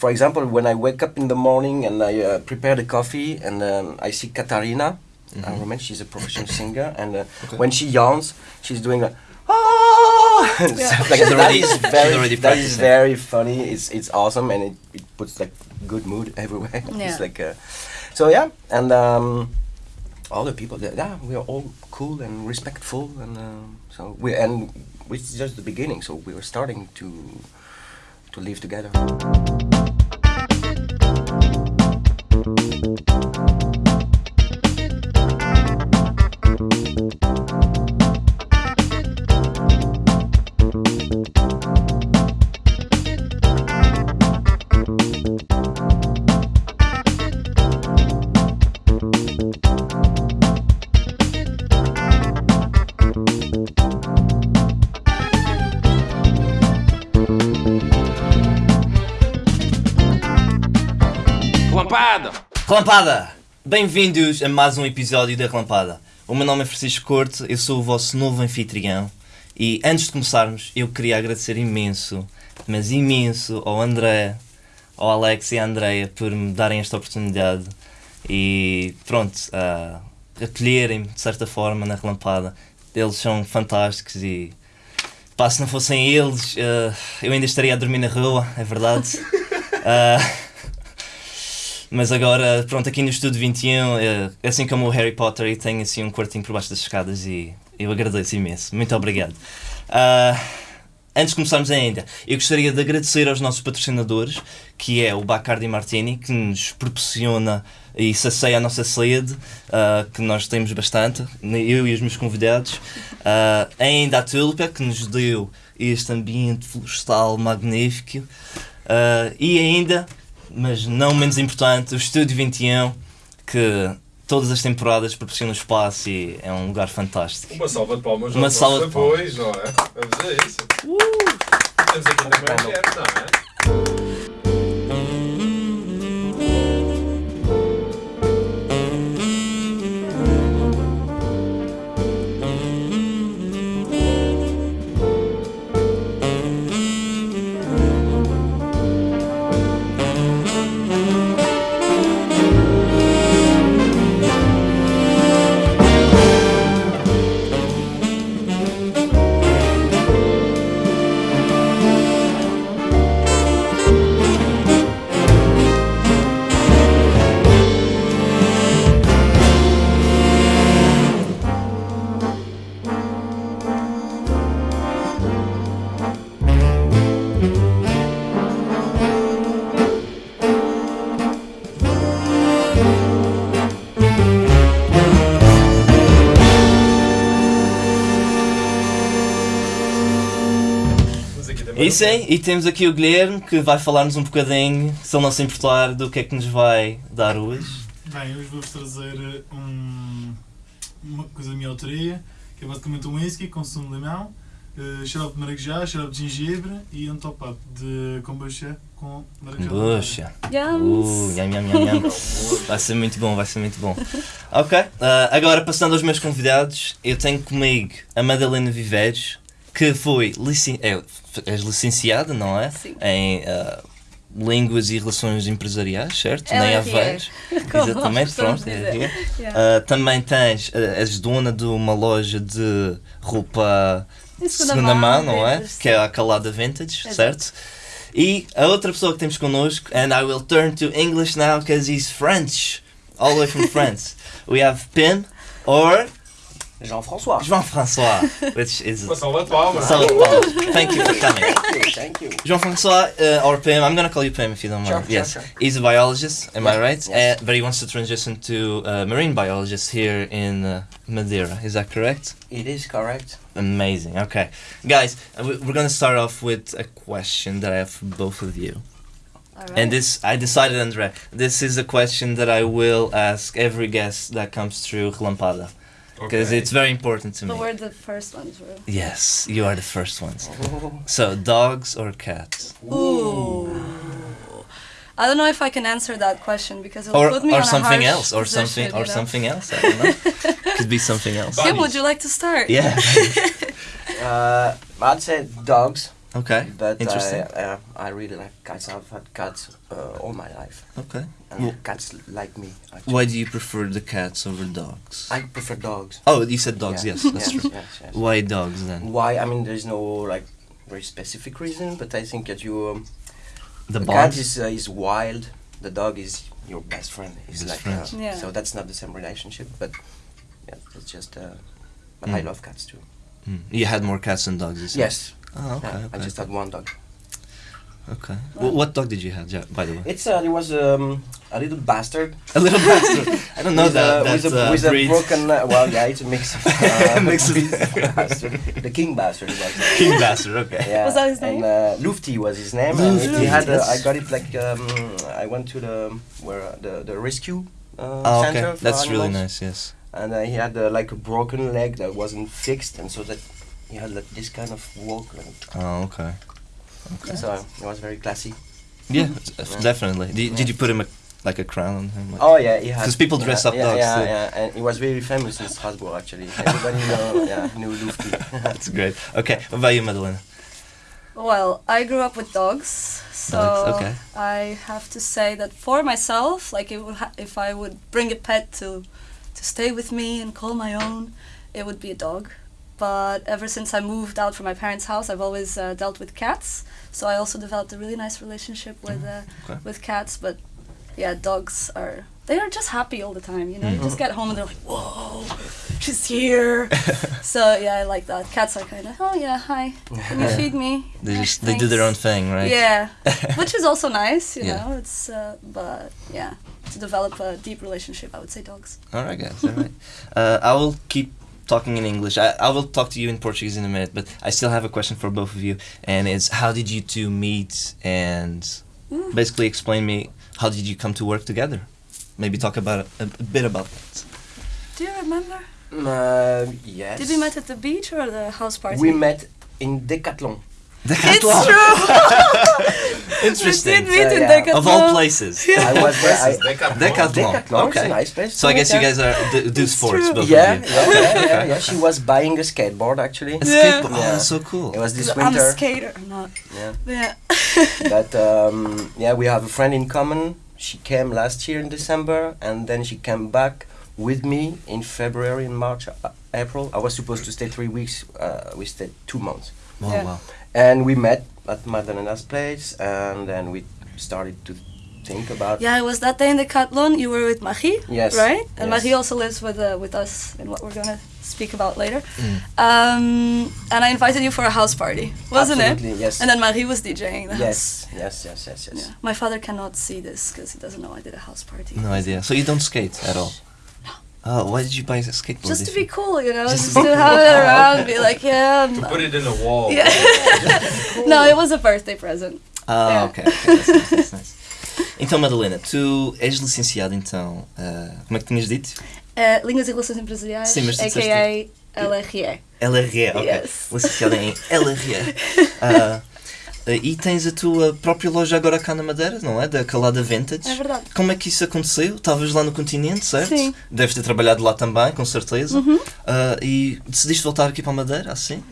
for example, when I wake up in the morning and I uh, prepare the coffee and um, I see Katarina, I remember she's a professional singer, and uh, Okay. when she yawns, she's doing like. Ah! Yeah. like that. That is very, that is very funny. It's it's awesome, and it, it puts like good mood everywhere. Yeah. it's like, uh, so yeah, and um, all the people, that, yeah, we are all cool and respectful, and um, so we and it's just the beginning. So we were starting to to live together. Relampada! Bem-vindos a mais um episódio da Relampada. O meu nome é Francisco Corte, eu sou o vosso novo anfitrião e antes de começarmos eu queria agradecer imenso, mas imenso ao André, ao Alex e à Andreia por me darem esta oportunidade e pronto, a acolherem-me de certa forma na Relampada. Eles são fantásticos e pá, se não fossem eles eh, eu ainda estaria a dormir na rua, é verdade. Ah, mas agora, pronto, aqui no Estúdio 21, é, assim como o Harry Potter, eu tenho assim um quartinho por baixo das escadas e eu agradeço imenso. Muito obrigado. Ah, antes de começarmos ainda, eu gostaria de agradecer aos nossos patrocinadores, que é o Bacardi Martini, que nos proporciona e sacia a nossa sede, ah, que nós temos bastante, eu e os meus convidados. Ah, ainda a Tulpa, que nos deu este ambiente florestal magnífico. Ah, e ainda mas não menos importante, o Estúdio 21, que todas as temporadas proporciona espaço e é um lugar fantástico. Uma salva de palmas Uma salva de palmas. apoios, não é? Vamos a isso. Temos aqui também a não é? E sim, e temos aqui o Guilherme que vai falar-nos um bocadinho, se ele não se importar, do que é que nos vai dar hoje. Bem, hoje vou-vos trazer um, uma coisa da minha autoria, que é basicamente um whisky com sumo de limão, uh, xarope de maracujá, xarope de gengibre e um top-up de kombucha com maracujá. Buxa. Uh, nham, nham, nham, nham. Vai ser muito bom, vai ser muito bom. Ok, ah, agora passando aos meus convidados, eu tenho comigo a Madalena Viveiros, que foi licen é, és licenciada, não é? Sim. Em ah, Línguas e Relações Empresariais, certo? Ela Nem é Aveiros. Como Exatamente, pronto. é. Yeah. Ah, também tens, ah, és dona de uma loja de roupa de segunda mão, não é? vintage, Que é a Calada Vintage, Exato. certo? E a outra pessoa que temos connosco, and I will turn to English now because he's French, all the way from France. We have Pim or Jean-François. Jean-François, which is Uma salva de palmas. so well, Thank you for coming. Thank you, thank you. Jean-François uh, or Pim, I'm gonna call you Pim if you don't mind. Sure, sure, yes, sure. he's a biologist, am I right? yes. Uh, but he wants to transition to uh, marine biologist here in uh, Madeira. Is that correct? It is correct. Amazing. Okay, guys, uh, we- we're gonna start off with a question that I have for both of you. Alright. And this, I decided, Andre, this is a question that I will ask every guest that comes through Relampada. Because Ok. it's very important to But me. we're the first ones, right? Yes, you are the first ones. So, dogs or cats? Ooh. I don't know if I can answer that question because it'll Or, put me or on a something harsh else, or something, or you know? something else. I don't know. Could be something else. But- Kim, would you like to start? Yeah. Uh, I'd say dogs Okay. But Interesting. I, uh, I really like cats. I've had cats uh, all my life, okay. and Well, cats like me. Actually. why do you prefer the cats over dogs? I prefer dogs. oh, you said dogs. Yeah. Yes, that's yes, true. Yes, yes. Why dogs then? Why? I mean, there's no like very specific reason, but I think that you um, The the cat is uh, is wild. The dog is your best friend. It's Best like friends. uh, Yeah. so that's not the same relationship, but yeah, it's just. Uh, but I Mm. love cats too. Mm. You had more cats than dogs. You said? Yes. Oh, okay. yeah, okay. I just had one dog. Okay. Well, what dog did you have, ja- by the way? It's uh, it was um, a little bastard. A little bastard. I don't know with that. a, that with a, uh, with breed. a broken. Uh, well, yeah, it's a mix. Of, uh, Mix of- bastard. The king bastard. Was, uh, King bastard. Okay. yeah. Was that his and, name? uh, Lufty was his name. and Lufty, he had. Uh. I got it like um, I went to the where uh, the the rescue. Uh, Oh, center okay. for That's really nice. Yes. And uh, he had uh, like a broken leg that wasn't fixed, and so that he had like this kind of walk. And Oh, okay. Okay. So it was very classy. Yeah, mm-hmm. Yeah. definitely. Did, did you put him a, like a crown on him? Like- Oh yeah, he had. 'Cause people dress up yeah, dogs Yeah, too. yeah, and he was very famous in Strasbourg actually. Everybody know, yeah, knew Lufty. That's great. Okay, what about you, Madeleine? Well, I grew up with dogs, so Dogs, okay. I have to say that for myself, like it would ha- if I would bring a pet to to stay with me and call my own, it would be a dog. But ever since I moved out from my parents' house, I've always uh, dealt with cats. So I also developed a really nice relationship with uh, okay. with cats. But yeah, dogs are they are just happy all the time. You know, you just get home and they're like, "Whoa, she's here." so yeah, I like that. Cats are kind of, "Oh yeah, hi, can you Yeah. feed me?" They "Yeah, just they do their own thing, right? Yeah, which is also nice, you Yeah. know. It's uh, but yeah, to develop a deep relationship, I would say dogs. All right, guys. All right. Uh, I will keep talking in English. I, I will talk to you in Portuguese in a minute, but I still have a question for both of you, and it's how did you two meet, and Ooh. basically explain me how did you come to work together. Maybe talk about a, a bit about that. Do you remember? Uh, yes. Did we met at the beach or the house party? We met in Decathlon. It's true. Interesting. We did meet So, in yeah. Of all places. I was there. I, Decathlon. Decathlon. Decathlon. Okay. nice place. So I guess you guys are do, do It's sports, true. both Yeah, of you. yeah, yeah, yeah, yeah. She was buying a skateboard actually. A Yeah. skateboard. Oh, that's so cool. It was this I'm a winter. skater. I'm not. Yeah. Yeah. But um, yeah, we have a friend in common. She came last year in December, and then she came back with me in February and March, uh, April. I was supposed to stay three weeks. Uh, we stayed two months, Wow, Yeah. wow. and we met at Madalena's place, and then we started to think about. Yeah, it was that day in Decathlon. You were with Marie, Yes. right? And yes. Marie also lives with uh, with us in what we're gonna speak about later. Mm. Um, and I invited you for a house party, wasn't it? Absolutely, Yes. And then Marie was DJing the house. yes, yes, yes, yes, yes. Yeah. My father cannot see this because he doesn't know I did a house party. No idea. So you don't skate at all? Oh, why did you buy a skateboard? Just to be cool, you know, Just just, to have it around, be like, yeah. I'm To put it in a wall. Yeah. no, it was a birthday present. Ah, Yeah. ok. ok, That's nice, that's nice. Então, Madalena, tu és licenciada então. ah, como é que tinhas dito? Uh, Línguas e Relações Empresariais, Sim, mas a.k.a. LRE. LRE, ok. Yes. Licenciada em LRE. Ah, e tens a tua própria loja agora cá na Madeira, não é? Da Calada Vintage. É verdade. Como é que isso aconteceu? Estavas lá no continente, certo? Sim. Uhum. Deves ter trabalhado lá também, com certeza. Ah, e decidiste voltar aqui para a Madeira, assim?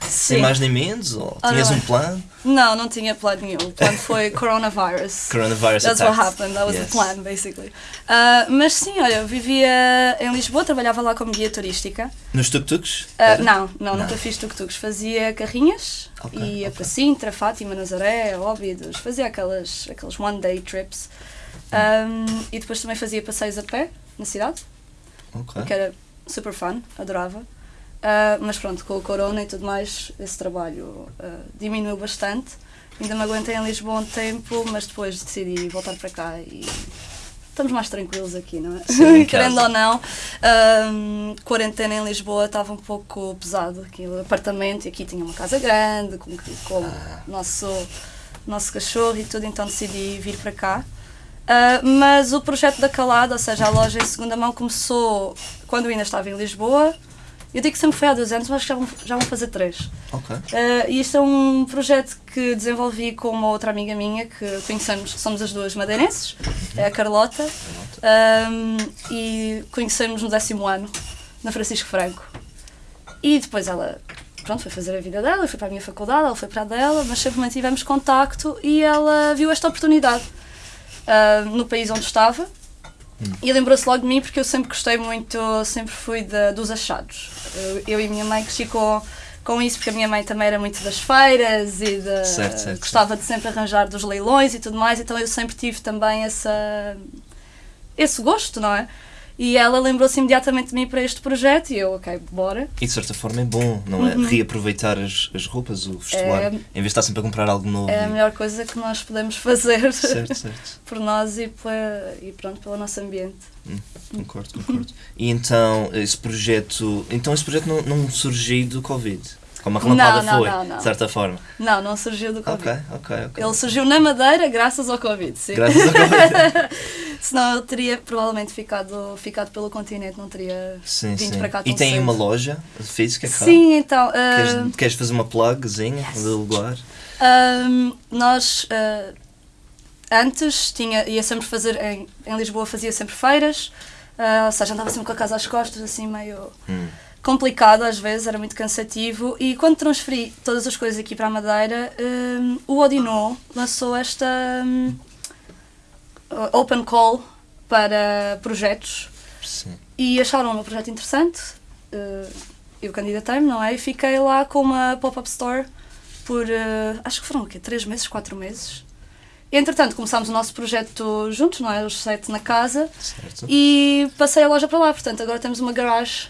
Sem Sim. mais nem menos? Ou tinhas não. um plano? Não, não tinha plano nenhum. O plano foi coronavirus. Coronavirus That's attack. what happened. That was Yes. the plan, basically. Uh, mas sim, olha, eu vivia em Lisboa, trabalhava lá como guia turística. Nos tuk-tuks? Uh, não, não, Não. nunca fiz tuk-tuks. Fazia carrinhas, Ok, ia ok. para Sintra, Fátima, Nazaré, Óbidos. Fazia aquelas, aqueles one-day trips. Um, e depois também fazia passeios a pé na cidade, Ok. que era super fun, adorava. Uh, mas pronto, com o corona e tudo mais, esse trabalho uh, diminuiu bastante. Ainda me aguentei em Lisboa um tempo, mas depois decidi voltar para cá e estamos mais tranquilos aqui, não é? Sim, Querendo ou não, um, quarentena em Lisboa estava um pouco pesado. Aqui o apartamento e aqui tinha uma casa grande, com, com Ah. o nosso, nosso cachorro e tudo, então decidi vir para cá. Uh, mas o projeto da Calada, ou seja, a loja em segunda mão, começou quando eu ainda estava em Lisboa. Eu digo que sempre foi há dois anos, mas acho que já vão, já vão fazer três. Ok. Uh, e isto é um projeto que desenvolvi com uma outra amiga minha que conhecemos, somos as duas madeirenses, é a Carlota, um, e conhecemos no décimo ano, na Francisco Franco. E depois ela pronto, foi fazer a vida dela, eu fui para a minha faculdade, ela foi para a dela, mas sempre mantivemos contacto e ela viu esta oportunidade ah, no país onde estava e lembrou-se logo de mim porque eu sempre gostei muito, sempre fui de- dos achados. Eu, eu e a minha mãe cresci com, com isso porque a minha mãe também era muito das feiras e de, Certo, certo, gostava de sempre arranjar dos leilões e tudo mais, então eu sempre tive também essa, esse gosto, não é? E ela lembrou-se imediatamente de mim para este projeto e eu, ok, bora. E de certa forma é bom, não é? Reaproveitar as, as roupas, o vestuário, Uhum. É- em vez de estar sempre a comprar algo novo. É a melhor coisa que nós podemos fazer Certo, certo. por nós e, pela, e pronto, pelo nosso ambiente. Concordo, concordo. E então, esse projeto. Então, esse projeto não, não surgiu do Covid? Como a relampada Não, não, foi, não, não. de certa forma. Não, não surgiu do Covid. Ok, ok, ok. Ele surgiu na Madeira graças ao Covid, sim. Graças a Covid. Senão ele teria provavelmente ficado, ficado pelo continente, não teria Sim, vindo sim. para cá E tão tem cedo. uma loja física cá? Sim, então. ah, Queres, queres fazer uma plugzinha de lugar? Ahm, nós ah, antes tinha, ia sempre fazer em, em Lisboa fazia sempre feiras, ah, ou seja, andava sempre com a casa às costas, assim meio Hum. Complicado às vezes, era muito cansativo. E quando transferi todas as coisas aqui para a Madeira, ahm, o Odinô lançou esta ahm, open call para projetos Sim. e acharam o meu projeto interessante. eh, eu candidatei-me, não é? E fiquei lá com uma pop-up store por eh, acho que foram o quê? Três meses, quatro meses. Entretanto, começámos o nosso projeto juntos, não é? Os sete na casa Certo. e passei a loja para lá. Portanto, agora temos uma garage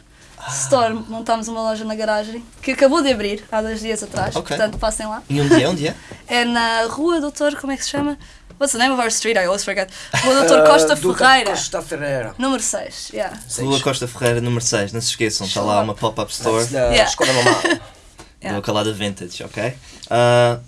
Store. Montámos uma loja na garagem que acabou de abrir há dois dias atrás. Ok. Portanto, passem lá. E onde é? Onde é? É na Rua Doutor, como é que se chama? What's the name of our street? I always forget. Rua Doutor Costa Uh, Ferreira. Costa Ferreira. Número 6, yeah. Rua Costa Ferreira, número 6. Não se esqueçam, está lá uma pop-up store That's the Yeah. Skoda normal. Yeah. do Calada Vintage, ok? Uh,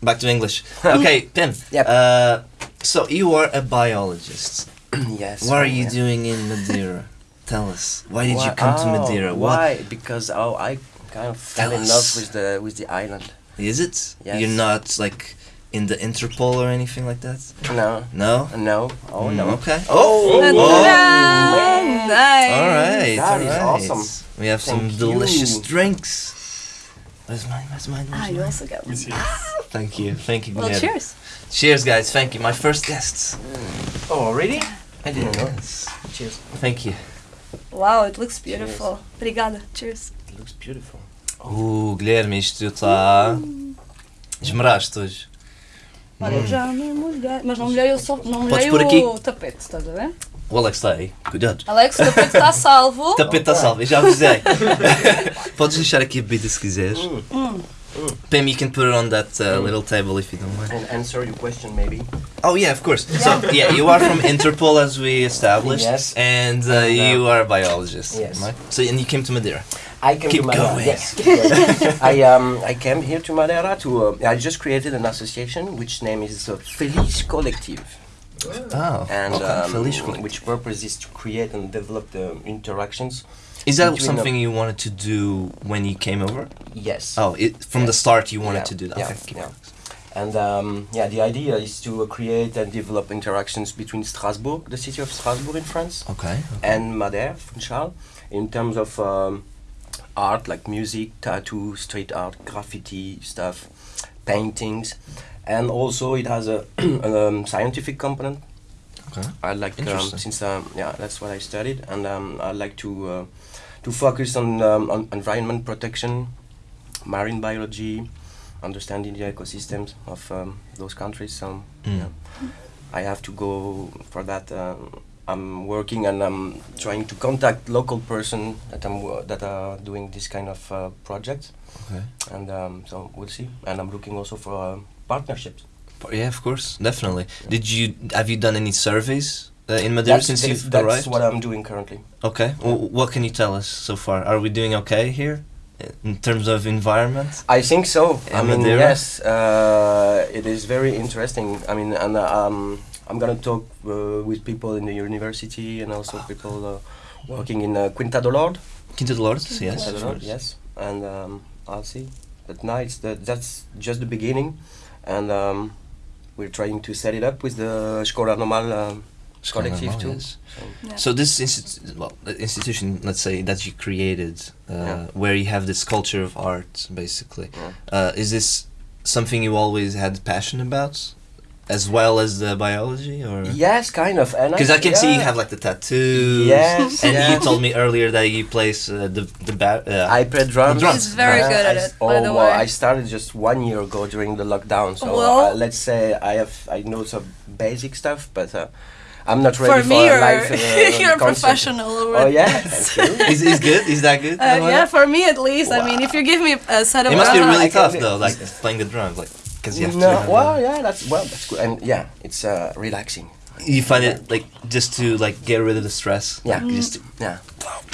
back to English. Okay, Pim. Yep. Uh, so, you are a biologist. yes. What are you yeah. doing in Madeira? Tell us. Why did you Why- come to oh, Madeira? What Why? Because oh, I kind of fell Tell in love with the with the island. is it? Yes. You're not like in the Interpol or anything like that? No, No? no, oh Mm, no. Okay. Oh, Ta-da! man. Nice. All right. That all is right. awesome. We have some delicious you. drinks. Where's mine? Where's mine? Ah, Where's you also got one. Thank you. Thank you. Well, Guilherme. cheers. Cheers, guys. Thank you. My first guests. Oh, really? I didn't know. Cheers. Thank you. Wow, it looks beautiful. Obrigada. Cheers. It looks beautiful. Uh, Guilherme, isto está. Esmeraste hoje. Olha, eu já me molhei. Mas não molhei, eu só, não molhei pôr aqui. o tapete, estás a ver? O Alex está aí. Cuidado. Alex, o tapete está salvo. O tapete está salvo, eu já avisei. Podes deixar aqui a bebida se quiseres. Hum. Pam, you can put it on that uh, little table if you don't mind. And answer your question, maybe. Oh yeah, of course. So yeah, you are from Interpol as we established, Yes. and uh, And, uh, you are a biologist. yes. right? So and you came to Madeira. I came Keep to Madeira. going. Yes. keep. I um I came here to Madeira to uh, I just created an association which name is uh, Feliz Collective. Oh, and okay. um, Feliz Collective. which purpose is to create and develop the interactions. Is that something you wanted to do when you came over? Yes. Oh, it, from the start you wanted Yeah, to do that. yeah, okay, yeah. And um, yeah, the idea is to uh, create and develop interactions between Strasbourg, the city of Strasbourg in France, Okay. and Madère, Funchal, in terms of um, art like music, tattoo, street art, graffiti stuff, paintings, and also it has a um, scientific component. Okay. I like um, since um, yeah that's what I studied, and um, I like to uh, to focus on um, on environment protection, marine biology, understanding the ecosystems of um, those countries. So Mm. yeah, I have to go for that. Um, I'm working and I'm trying to contact local person that I'm wo- that are doing this kind of uh, projects, Okay. and um, so we'll see. And I'm looking also for uh, partnerships. Yeah, of course, definitely. Did you have you done any surveys uh, in Madeira That's, since that's, you've that's arrived? what I'm doing currently. Okay. W- what can you tell us so far? Are we doing okay here in terms of environment? I think so. I mean, Madeira? yes, uh, it is very interesting. I mean, and uh, um, I'm gonna talk uh, with people in the university and also people uh, working in uh, Quinta do Lorde. Quinta de Lourdes, yes. Quinta do Lorde, yes, and um, I'll see. But now it's the, that's just the beginning, and um, we're trying to set it up with the Escola Normal uh, collective Normal, too. yes. So, Yeah. So this institu- well, the institution, let's say that you created, uh, Yeah. where you have this culture of art, basically. yeah. Uh, is this something you always had passion about, as well as the biology, or? Yes, kind of. And Because I can see you have like the tattoos. Yes, And yes. you told me earlier that you place uh, the the ba- uh, I play drums. drums. He's very Yeah, good at I s- it, Oh by the well, way. I started just one year ago during the lockdown. So Well- uh, let's say I have I know some basic stuff, but uh, I'm not ready For for, me, a you're, live. Uh, you're a concert. professional. Oh yeah, thank is is good? Is that good? Uh, yeah, for me at least. I mean, if you give me a set of It must be drums, really tough though, like playing the drums, like because you have no, to. have well, a- yeah, that's well, that's good, and yeah, it's uh, relaxing. You find it like just to like get rid of the stress. Yeah. like, just to- Yeah,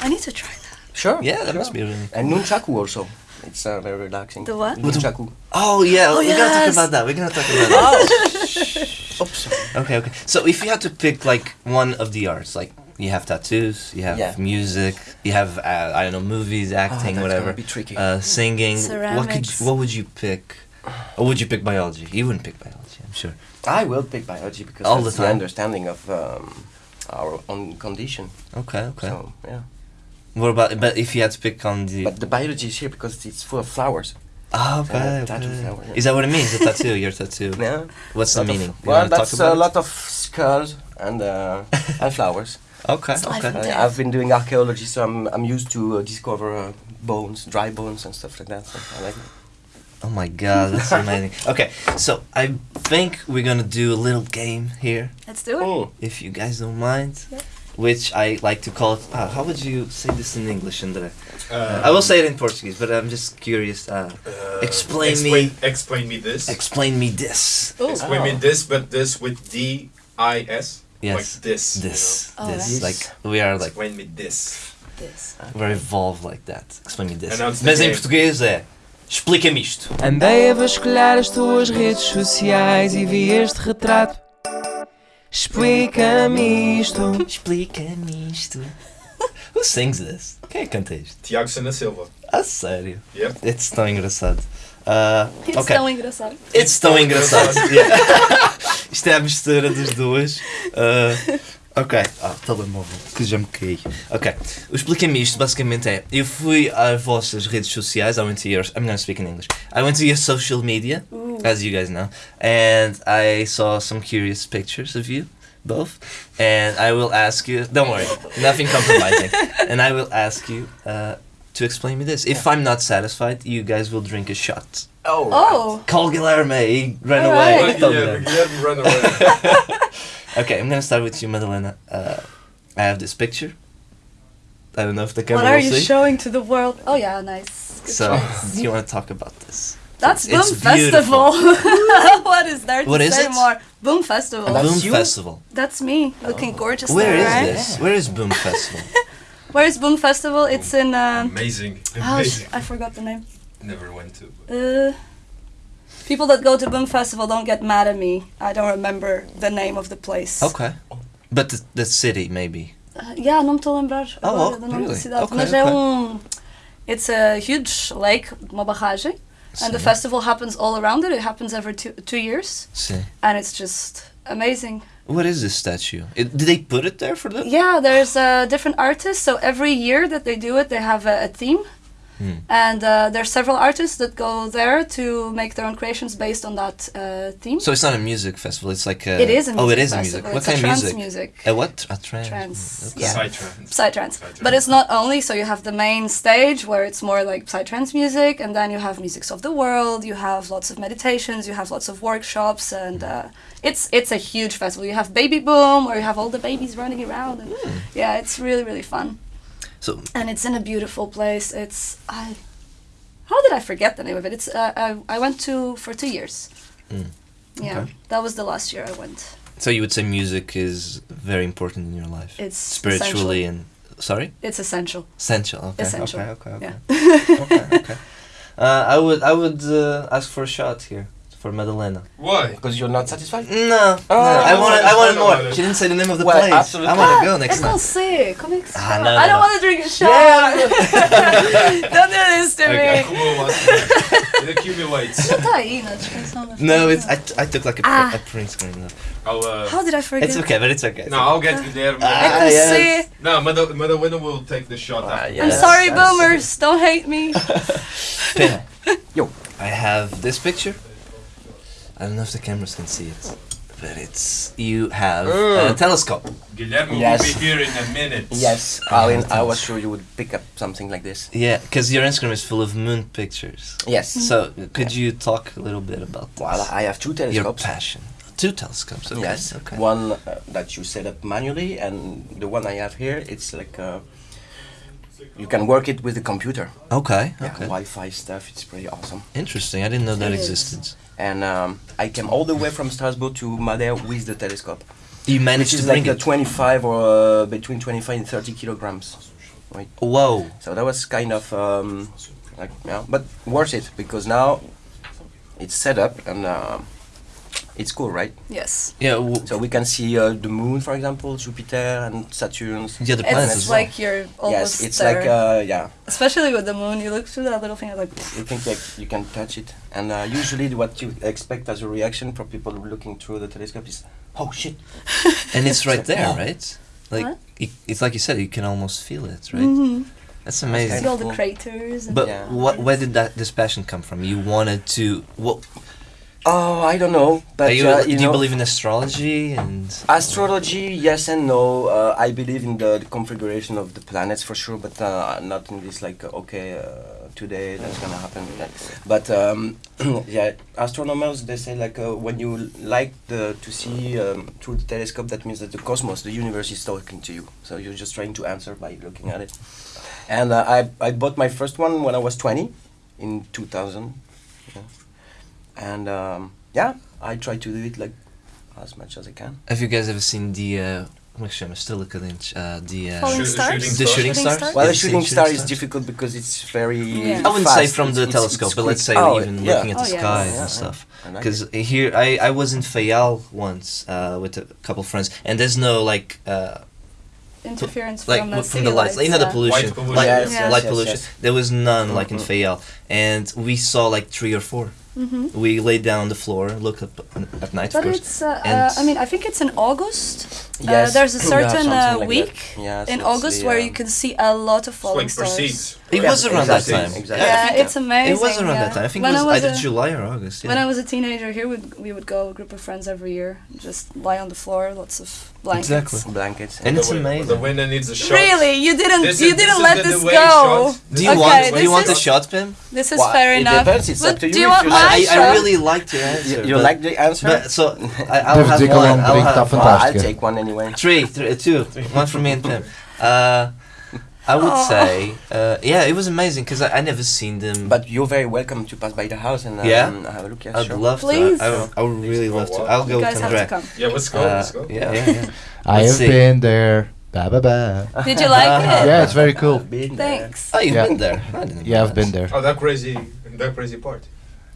I need to try that. sure. yeah, that sure. must be really. And nunchaku also. It's uh, very relaxing. The what? Nunchaku. Oh yeah, Oh, we're gonna talk about that. We're gonna talk about that. oh, Oops. Okay, okay. So if you had to pick like one of the arts, like you have tattoos, you have Yeah. music, you have uh, I don't know movies, Ah, acting, that's whatever, gonna be tricky. uh, singing. What could Ceramics. what would you pick? Or would you pick biology? You wouldn't pick biology, I'm sure. I will pick biology because All the that's the, understanding of um, our own condition. Okay, okay. So yeah. What about but if you had to pick on the But the biology is here because it's full of flowers. Ah, okay, Uh, okay. flower, yeah. Is that what it means? A tattoo, your tattoo. Yeah. What's the Lot of- meaning? Well, that's a it? lot of skulls and uh, and flowers. Okay, It's okay. Uh. I've been doing archaeology, so I'm I'm used to uh, discover uh, bones, dry bones, and stuff like that. So I like it. Oh my god, that's amazing. Okay, so I think we're gonna do a little game here, Let's do it. Mm. if you guys don't mind. Yeah. Which I like to call it. Ah, how would you say this in English, Andre? Uh, I will say it in Portuguese, but I'm just curious. Uh, uh, explain explain, me- Explain me this. explain me this. Ooh. explain me Oh. this, but this with D I S. Yes. Like this. you This, Oh, this, that's- like we are like Explain me this. This. we're evolved like that. Explain me this. Announce the Mas em português é explica-me isto. Andei a vasculhar as tuas redes sociais e vi este retrato. Explica-me isto. Explica-me isto. Who sings this? Quem é que canta isto? Tiago Sana Silva. A sério? Yep. It's tão engraçado. Uh, It's ok. tão engraçado. It's tão engraçado. Yeah. Isto é a mistura das duas. Uh, ok. Ah, telemóvel, que já me caí. Ok. O Explica-me isto basicamente é: eu fui às vossas redes sociais, I went to your. I'm gonna speak in English. I went to your social media, Ooh. as you guys know, and I saw some curious pictures of you. Both, and I will ask you. Don't worry, nothing compromising. and I will ask you uh, to explain me this. If I'm not satisfied, you guys will drink a shot. Oh. Oh. Call Guilherme. He ran Alright. away. Tell me Guilherme, that. Guilherme, run away. Okay, I'm gonna start with you, Madalena. Uh, I have this picture. I don't know if the camera. What camera are will you see. showing to the world? Oh yeah, nice. Good so, choice. do you want to talk about this? That's it's Boom beautiful. Festival. what is there to What is say it? more? Boom Festival. And that's Boom you? Festival. That's me, looking gorgeous Where there, is right? this? Where is Boom Festival? Where is Boom Festival? It's in. Um, Amazing. oh, sh- I forgot the name. Never went to. but- Uh, people that go to Boom Festival don't get mad at me. I don't remember the name of the place. Okay, but the, the city maybe. Uh, yeah, não me estou a lembrar Oh, agora oh, do nome da cidade. Okay, Mas é okay. um. It's a huge lake, uma barragem, and the festival happens all around it. It happens every two, two years, Sim. and it's just amazing. What is this statue? It, did they put it there for them? Yeah, there's uh, different artists. So every year that they do it, they have a, a theme, Hmm. and uh, there's several artists that go there to make their own creations based on that uh, theme. So it's not a music festival. It's like a. it is a music Oh, it is a festival. music. What It's kind a of trance music? music. A what? A trance. Trance, Okay. yeah. Psytrance. Psytrance. Psytrance. But it's not only, so you have the main stage where it's more like Psytrance music, and then you have musics of the world, you have lots of meditations, you have lots of workshops, and uh, it's it's a huge festival. You have Baby Boom, where you have all the babies running around, and yeah, it's really, really fun. So And it's in a beautiful place. It's, I, how did I forget the name of it? It's, uh, I, I went to for two years. Mm. Yeah, Okay. that was the last year I went. so you would say music is very important in your life, It's spiritually and sorry. It's essential. Essential. Okay. Essential. Okay. Okay. Okay. Yeah. okay. Okay. Uh, I would. I would uh, ask for a shot here for Madalena. Why? Because you're not satisfied? No, no, Oh, I wanted, I wanted more. no, no. She didn't say the name of the Well, place. absolutely. I want to go next Eu não time. sei, como é que se Ah, chama? não, I don't não. want to drink a shot. don't do this to me. Acumula It accumulates. Tá aí na descrição No, foto. it's I, t- I took like a, Ah. a print screen. No. I'll, uh, How did I forget? It's okay, but it's okay. no, I'll get Guilherme. Ah, É com yes. C. No, Mada- Madalena will take the shot Ah, after. yeah. I'm sorry, boomers. Don't hate me. Yo. I have this picture. I don't know if the cameras can see it, but it's you have a Mm. telescope. Guilherme Yes. will be here in a minute. Yes. I, I was sure you would pick up something like this. Yeah, because your Instagram is full of moon pictures. Yes. So could you talk a little bit about this? Well, I have two telescopes. your telescopes. passion. Two telescopes. Okay. Yes, Okay. one uh, that you set up manually, and the one I have here, it's like uh, you can work it with the computer. Okay. Yeah, Okay. Wi-Fi stuff. It's pretty awesome. Interesting. I didn't know that It is. existed. And um, I came all the way from Strasbourg to Madère with the telescope, You managed to bring like a 25 or uh, between 25 and 30 kilograms. Whoa. So that was kind of um, like yeah, but worth it because now it's set up and uh, it's cool, right? Yes. Yeah. W- So we can see uh, the moon, for example, Jupiter and Saturn. the other planets It's as well. like you're almost yes, it's there. like uh, yeah. Especially with the moon, you look through that little thing, and like, You think like you can touch it, and uh, usually what you expect as a reaction from people looking through the telescope is, "Oh shit!" and it's right there, Oh. right? Like it, it's like you said, you can almost feel it, right? mhm. That's amazing. see all the craters. And But Yeah. what, where did that this passion come from? You wanted to. What Oh, I don't know, but you? uh, do you you believe in astrology and? astrology, yes and no. Uh, I believe in the, the configuration of the planets for sure, but uh, not in this like okay, uh, today that's gonna happen. But um, yeah, astronomers they say like uh, when you like the to see um, through the telescope, that means that the cosmos, the universe, is talking to you. So you're just trying to answer by looking at it. And uh, I I bought my first one when I was 20, in 2000. Yeah. And um, yeah, I try to do it like as much as I can. Have you guys ever seen the? Uh, como é que chama? Estrela Cadente. Uh, the. Uh, Falling stars. shooting the shooting Shooting stars. stars? Well, Have a you seen shooting star is difficult because it's very. Yeah. I wouldn't say fast. from the It's- it's- telescope, it's but let's say. Oh, even yeah. looking at the Oh, yes. skies Yeah, and yeah. stuff. Because it. here I, I was in Fayal once uh, with a couple friends, and there's no like uh, interference like from, the from city the lights, you know the pollution, Light pollution. light, Yes, yes, light yes, pollution. yes. There was none like in Mhm. Fayal, and we saw like three or four. Mhm. We lay down on the floor, look up at night, of But course. it's, uh, uh, I mean, I think it's in August. Uh, Yes. there's a certain something uh, like week that. Yeah, so in August the, where um, you can see a lot of falling like stars. Proceeds. It Yeah, was around that time. exactly. Yeah, Yeah, it's amazing. It was around yeah. that time. I think when it was I was either a, July or August. Yeah. When I was a teenager here, we'd, we would go, a group of friends every year, just lie on the floor, lots of blankets. Exactly. blankets. And it's the, amazing. The winner needs a shot. Really, you didn't, This you is- didn't this let this go. shot. do you Okay, want? Do this you want a is- shot, Pim? This is Well, fair it enough. depends, it's but up to do you you want you my I, shot? I really liked your answer. You, you like the answer? So I, I'll have one. I'll drink, have tá Well, I'll take one anyway. three, three, two, one for me and Pim. Uh, Uh, I would Aw. say, uh, yeah, it was amazing because I, I never seen them. But you're very welcome to pass by the house and um, Yeah? have a look. Yeah, I'd sure. love Please. to. I, I, would- I would really love to. I'll go you with guys have to come. Yeah, let's go. Uh, let's go. yeah, yeah, yeah. I Let's have see. been there. Ba ba ba. Did you like it? Yeah, it's very cool. Been there. Thanks. Oh, you've Yeah. been there. Yeah, I've been there. Oh, that crazy, that crazy part.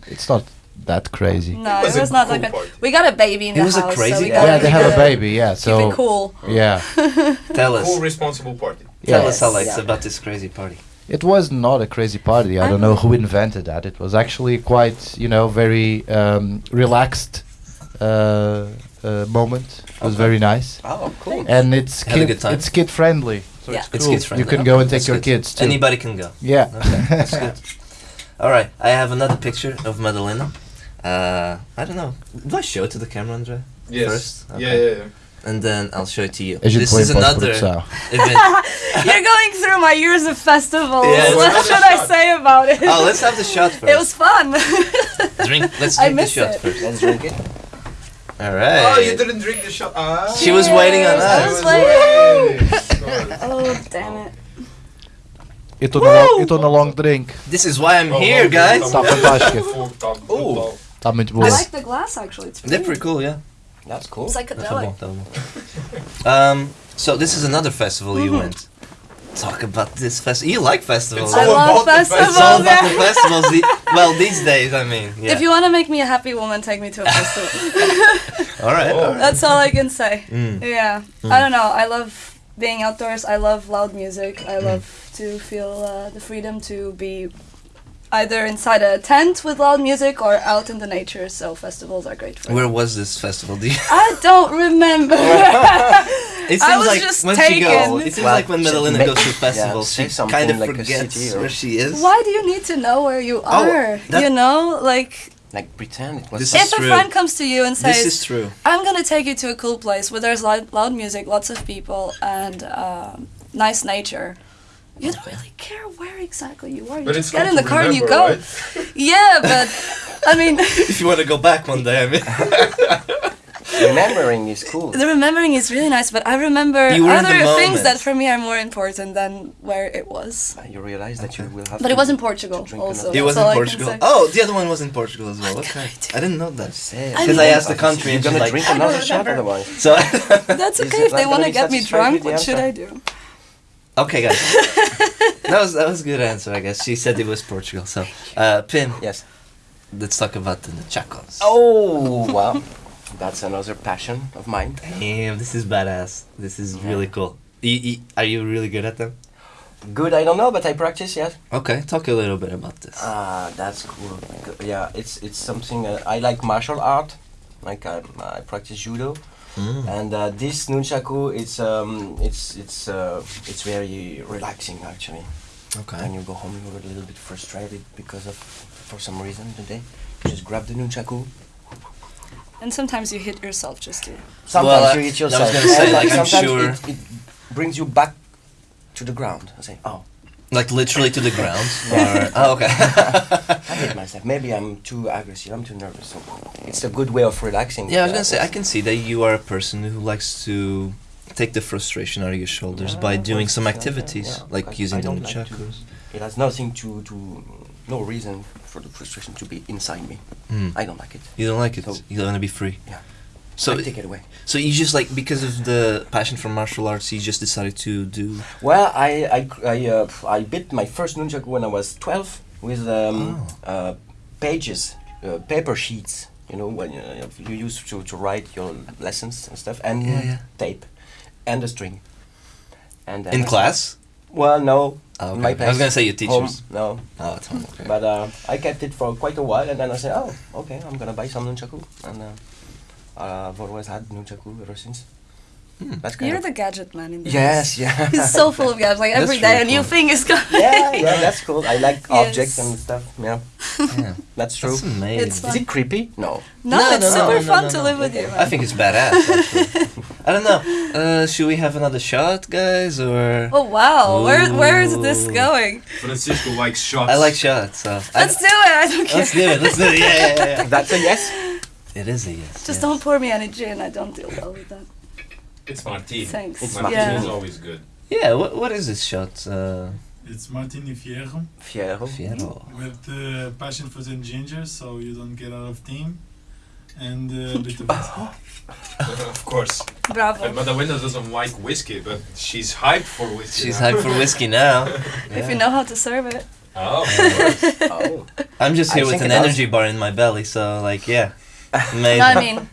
It's not that crazy. No, was it was not cool that. party. We got a baby in It the house. It was a house, so crazy we party. gotta Yeah, they have a baby. Yeah, Keep it cool. yeah, Tell us. Cool, responsible party. Tell yeah. us, Alex, Yeah. about this crazy party. It was not a crazy party. I don't know who invented that. It was actually quite, you know, very um, relaxed uh, uh, moment. It was Okay. very nice, Oh, cool. and it's Had a kid, good time? it's kid friendly. So Yeah. it's It's cool. kids friendly. You can Okay, go and take that's your good. kids too. Anybody can go. Yeah. Okay, that's good. All right, I have another picture of Madalena. Uh, I don't know. Do I show it to the camera, Andre? Yes. First? Yeah, yeah, yeah. And then I'll show it to you. This is another pós-produção. event. You're going through my years of festivals. Yeah, what should I say about it? Oh, let's have the shot first. It was fun. drink. Let's I drink the shot it. first. Let's drink it. All right. Oh, you didn't drink the shot. Ah. She was waiting on Cheers, I us. was was waiting. waiting. oh, damn it. It estou na long, eu estou na long drink. This is why I'm Oh, here, guys. oh, Tá fantástica. Ooh. oh. Está muito I like the glass actually. It's They're pretty. pretty cool, yeah. That's cool. It's Tá bom, psychedelic. tá bom. Um, so this is another festival you Mhm. went. talk about this festival. You like festivals. It's I love about the festivals. It's all about the festivals. The, well, these days, I mean. Yeah. If you want to make me a happy woman, take me to a festival. all right. Oh. all right. That's all I can say. Mm. Yeah. I don't know. I love being outdoors. I love loud music. I love to feel uh, the freedom to be either inside a tent with loud music or out in the nature. So festivals are great for Where was this festival? Do you, I don't remember. it seems I was like just when she goes, it seems Well, like when she- Madalena goes to yeah, festivals, say she kind of like a forgets city or- where she is. Why do you need to know where you Oh, are? that- you know, like Like pretend it was. This is if a true. friend comes to you and This says, is true. I'm gonna take you to a cool place where there's loud, loud music, lots of people, and um, nice nature. You don't really care where exactly you are. You But just it's get in the to car and you go. right? Yeah, but I mean, if you want to go back one day, I mean. Remembering is cool. the remembering is really nice. But I remember You were in the other things that for me are more important than where it was. Ah, you realize that you will have. But to it was in Portugal also. It was That's in all I can Portugal. Oh, the other one was in Portugal as well. What Okay, I? I didn't know that. Say. I Because I, asked the country You're and she's gonna like, drink another shot remember. otherwise. so. That's okay if they want gonna get me drunk. What should I do? Okay, guys. that was that was a good answer, I guess. She said it was Portugal. So, uh, Pim, Yes. let's talk about the Chacos. Oh wow, that's another passion of mine. Damn, this is badass. This is really cool. You, you, are you really good at them? Good, I don't know, but I practice. Yes. Okay, talk a little bit about this. Ah, that's cool. Yeah, it's it's something uh, I like martial art. Like I, I practice judo, Mm. and uh, this nunchaku, it's um, it's it's uh, it's very relaxing actually. Okay. When you go home, you're a little bit frustrated because of for some reason today. You just grab the nunchaku. And sometimes you hit yourself just to. Sometimes Well, you I- hit I was yourself. gonna say, like, I'm sure- it, it brings you back to the ground. I say, oh, Like literally to the ground? or, oh, okay. I hate myself. Maybe I'm too aggressive. I'm too nervous. So it's a good way of relaxing. yeah, I was gonna say, I can see that you are a person who likes to take the frustration out of your shoulders Yeah, by doing some activities, yeah. like using the like chakras. It has nothing to to no reason for the frustration to be inside me. Mm. I don't like it. You don't like it. So- you want to be free. Yeah. So, I take it away. so you just like because of the passion for martial arts, you just decided to do. Well, I I I, uh, I bit my first nunchaku when I was twelve with um, Oh. uh, pages, uh, paper sheets. You know when uh, you use to, to write your lessons and stuff, and Yeah, yeah. tape, and a string. And In class? Well, no. Oh, in my okay. I was gonna say your home, teachers. no, Oh, it's home. Okay. but uh, I kept it for quite a while, and then I said, "Oh, okay, I'm gonna buy some nunchaku," and uh, uh, I've always had nunchaku ever since. Hmm. That's kind You're of the gadget man in the yes, yeah. He's so full of gadgets. Like That's every day, really a new cool. thing is coming. yeah, yeah, that's cool. I like Yes. objects and stuff. Yeah, yeah. that's true. That's amazing. It's Is it creepy? No. No, No, it's no, no, super no, fun no, to no. live with you. I think it's badass. I don't know. Uh, should we have another shot, guys, or? Oh wow, where where is this going? Francisco likes shots. I like shots. So Let's do it. I don't care. Let's do it. Let's do it. Yeah, yeah, yeah, yeah. That's a yes. It is a yes. Just yes. don't pour me any gin. I don't deal well with that. It's Martini. Thanks. It's Martini yeah. is always good. Yeah. What What is this shot? Uh, It's Martini Fierro Fiero. Fiero. with the passion for the ginger, so you don't get out of team. And uh, a bit of of course. And Bravo. Madalena doesn't like whiskey, but she's hyped for whiskey. She's now. hyped for whiskey now. If you know how to serve it. Oh, of course. Oh. I'm just I here with an energy bar in my belly, so like, yeah. Amazing. No, I mean,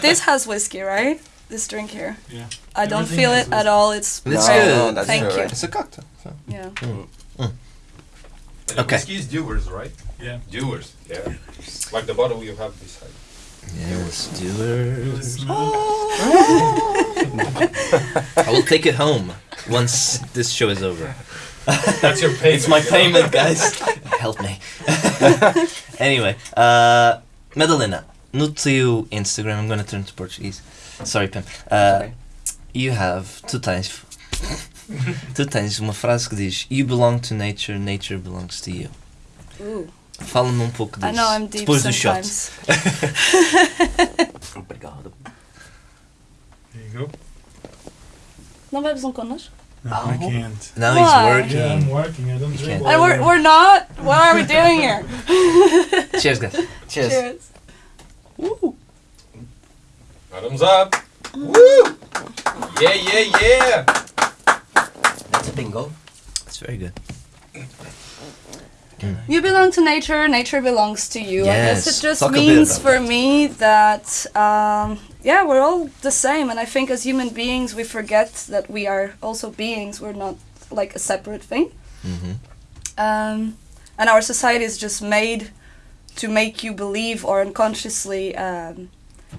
this has whiskey, right? This drink here. yeah. I don't Everything feel has it at all. It's It's No, good. no, that's Thank true, you. right. It's a cocktail. So. yeah. And Okay. Whiskey is Dewar's, right? Yeah. Dewar's. yeah. Like the bottle you have beside. Yes, It was Dewar's. smell. I will take it home once this show is over. That's your payment. It's my payment, guys. Help me. anyway, uh, Madalena, no teu Instagram, I'm gonna turn to Portuguese. Sorry, Pam. Uh, Okay. you have, tu tens, tu tens uma frase que diz You belong to nature, nature belongs to you. Ooh. Fala-me um pouco disso. I know I'm deep Depois do shot. sometimes. Obrigado. There you go. Não bebes um connosco? No, Oh. I can't. Now Why? he's working. Yeah, I'm working. I don't drink. can't. And we're, we're not? What are we doing here? Cheers, guys. Cheers. Cheers. Bottoms up. Woo! Yeah, yeah, yeah. That's a bingo. That's very good. You belong to nature, nature belongs to you. I guess Yes. it just Talk means for that. me that, um, yeah, we're all the same. And I think as human beings, we forget that we are also beings. We're not like a separate thing. hmm Um, and our society is just made to make you believe or unconsciously um,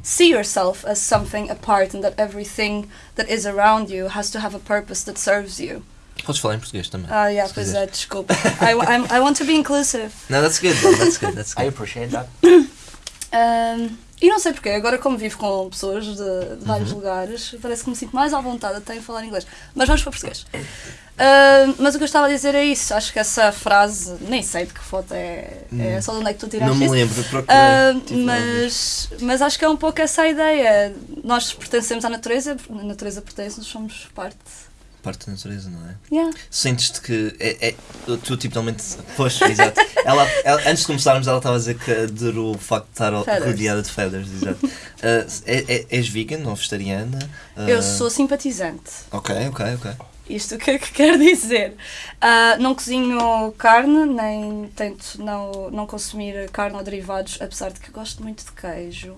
see yourself as something apart and that everything that is around you has to have a purpose that serves you. Podes falar em português também. Ah, yeah, Se pois quiser. é, desculpa. I, I'm, I want to be inclusive. No, that's good. That's good. That's good. I appreciate that. Um, e não sei porquê, agora como vivo com pessoas de, de vários Uhum. lugares, parece que me sinto mais à vontade até em falar inglês. Mas vamos para português. Um, mas o que eu estava a dizer é isso, acho que essa frase, nem sei de que foto é, é só de onde é que tu tiraste Não me isso. lembro, procurei. Ouvir. mas, mas acho que é um pouco essa a ideia. Nós pertencemos à natureza, a natureza pertence-nos, somos parte. Parte da natureza, não é? Yeah. Sentes-te que é, é, tu tipicamente. Pois, exato. Ela, ela- antes de começarmos, ela estava a dizer que adorou o facto de estar Feathers. rodeada de feathers, exato. Ah, é, é- és vegan ou vegetariana? Ah, Eu sou simpatizante. Ok, ok, ok. Isto o que é que quer dizer? Ah, não cozinho carne, nem tento não, não consumir carne ou derivados, apesar de que gosto muito de queijo.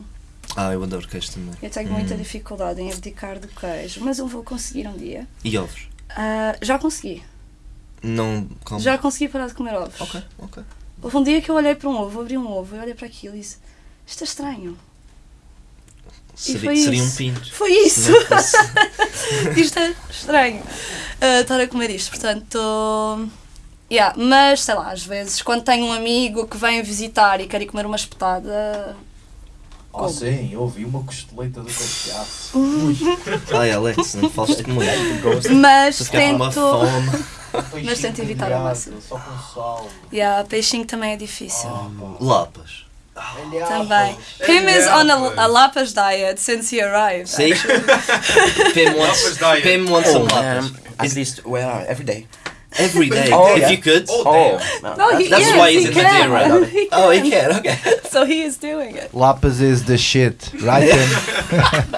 Ah, eu adoro queijo também. Eu tenho Hum. muita dificuldade em abdicar do queijo, mas eu vou conseguir um dia. E ovos? Ah, já consegui. Não como? Já consegui parar de comer ovos. Ok, ok. Houve um dia que eu olhei para um ovo, abri um ovo, eu olhei para aquilo e disse: Isto é estranho. Seria, foi seria um pinto. Foi isso! isto é estranho. ah, estar a comer isto, portanto. Yeah, mas sei lá, às vezes quando tenho um amigo que vem visitar e quer ir comer uma espetada. Oh, Como? sim, eu ouvi uma costeleta do cachaço. Ai, Alex, não fales de. Mas Estou a ficar com uma tento. fome. Mas tento evitar ao máximo. Só com sal. Yeah, peixinho também é difícil. Lapas. Também. Pim is on a, a lapas diet since he arrived. See? Pim wants. Pim wants some Oh, lapas. um, at least, well, every day. Every day, Oh, if yeah. you could. Oh, Oh, damn. No, he, That's yes, why he's he in can. Madeira. He Oh, he can. can, okay. So he is doing it. Lapas is the shit, right? Tim?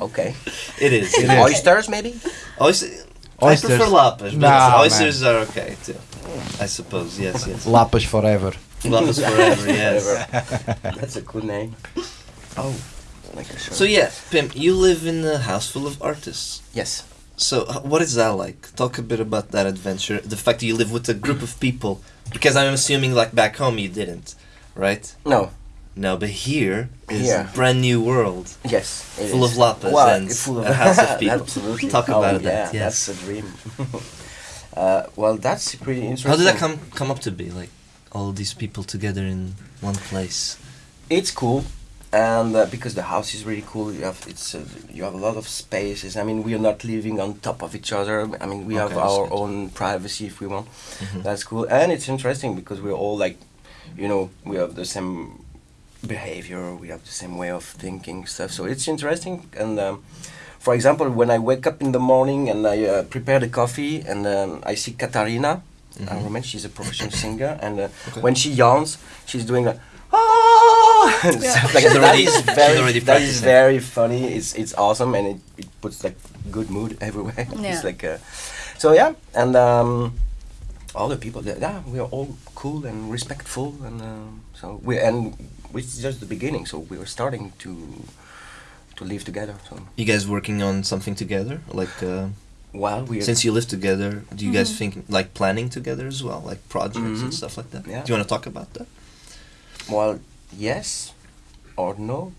okay. It is. It is. Oysters, maybe? Oyster, I Oysters. prefer lapas, but Nah, oysters are okay too. I suppose, yes, yes. Lapas forever. Lapas forever, yes. That's a cool name. Oh, like a. So yeah, Pim, you live in a house full of artists. yes. So what is that like? Talk a bit about that adventure. The fact that you live with a group of people, because I'm assuming like back home you didn't, right? No. No, but here is Here. a brand new world. Yes. it Full is. of lapas Well, and full of a house of people. Absolutely. Talk oh, about yeah, that, yes. That's a dream. uh, well, that's pretty interesting. How did that come come up to be? Like all these people together in one place. It's cool, and uh, because the house is really cool, you have it's uh, you have a lot of spaces. I mean, we are not living on top of each other. I mean, we have Okay, that's our good. own privacy if we want. Mhm. That's cool, and it's interesting because we're all like, you know, we have the same behavior, we have the same way of thinking stuff. So it's interesting. And um, for example, when I wake up in the morning and I uh, prepare the coffee, and um, I see Katarina. I Mhm. remember she's a professional singer, and uh, Okay. when she yawns, she's doing a Ah! And Yeah. like She's already- That is very, that is very funny. It's it's awesome, and it, it puts like good mood everywhere. Yeah. it's like, uh, so yeah, and um, all the people there, yeah, we are all cool and respectful, and um, so we and it's just the beginning. So we are starting to to live together. So You guys working on something together? Like uh, while we since you live together, do you guys Mhm. think like planning together as well, like projects and Mhm. stuff like that? Yeah. Do you want to talk about that? well, yes or no.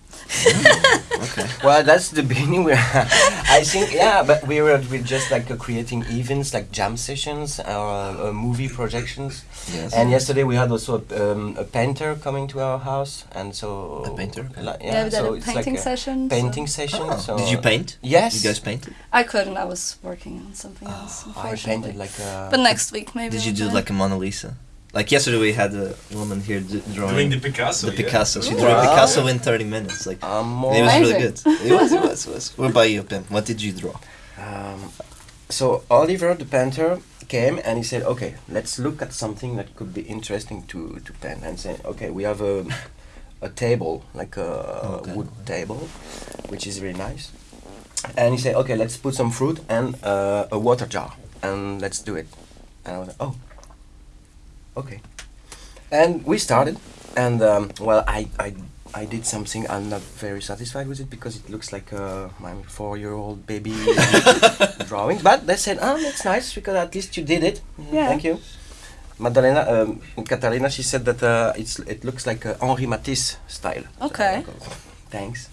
Okay. Well, that's the beginning. We, I think, yeah, but we were we just like uh, creating events, like jam sessions or uh, uh, movie projections. Yes. And yesterday we had also a, um, a painter coming to our house, and so A painter? Like, Yeah, yeah, we did so a it's painting like a session. so- painting session. Oh, So Did you paint? Yes. You guys painted? I couldn't. I was working on something else. I painted like a. But next week maybe. Did you do like a Mona Lisa? Like yesterday we had a woman here d- drawing Doing the Picasso. the yeah. Picasso. She Wow. drew a Picasso in 30 minutes. Like I'm it was really good. It was. It was. It was. What about you, Pim? What did you draw? Um, so Oliver the painter came and he said, "Okay, let's look at something that could be interesting to to paint." And say, "Okay, we have a a table, like a Okay. wood table, which is really nice." And he said, "Okay, let's put some fruit and uh, a water jar, and let's do it." And I was like, oh, okay. And we started, and um, well, I, I, I did something. I'm not very satisfied with it because it looks like uh, my four-year-old baby drawing. But they said, oh, that's nice because at least you did it. Yeah. Thank you. Madalena, um, Catalina, she said that uh, it's it looks like uh, Henri Matisse style. Okay. I go, thanks.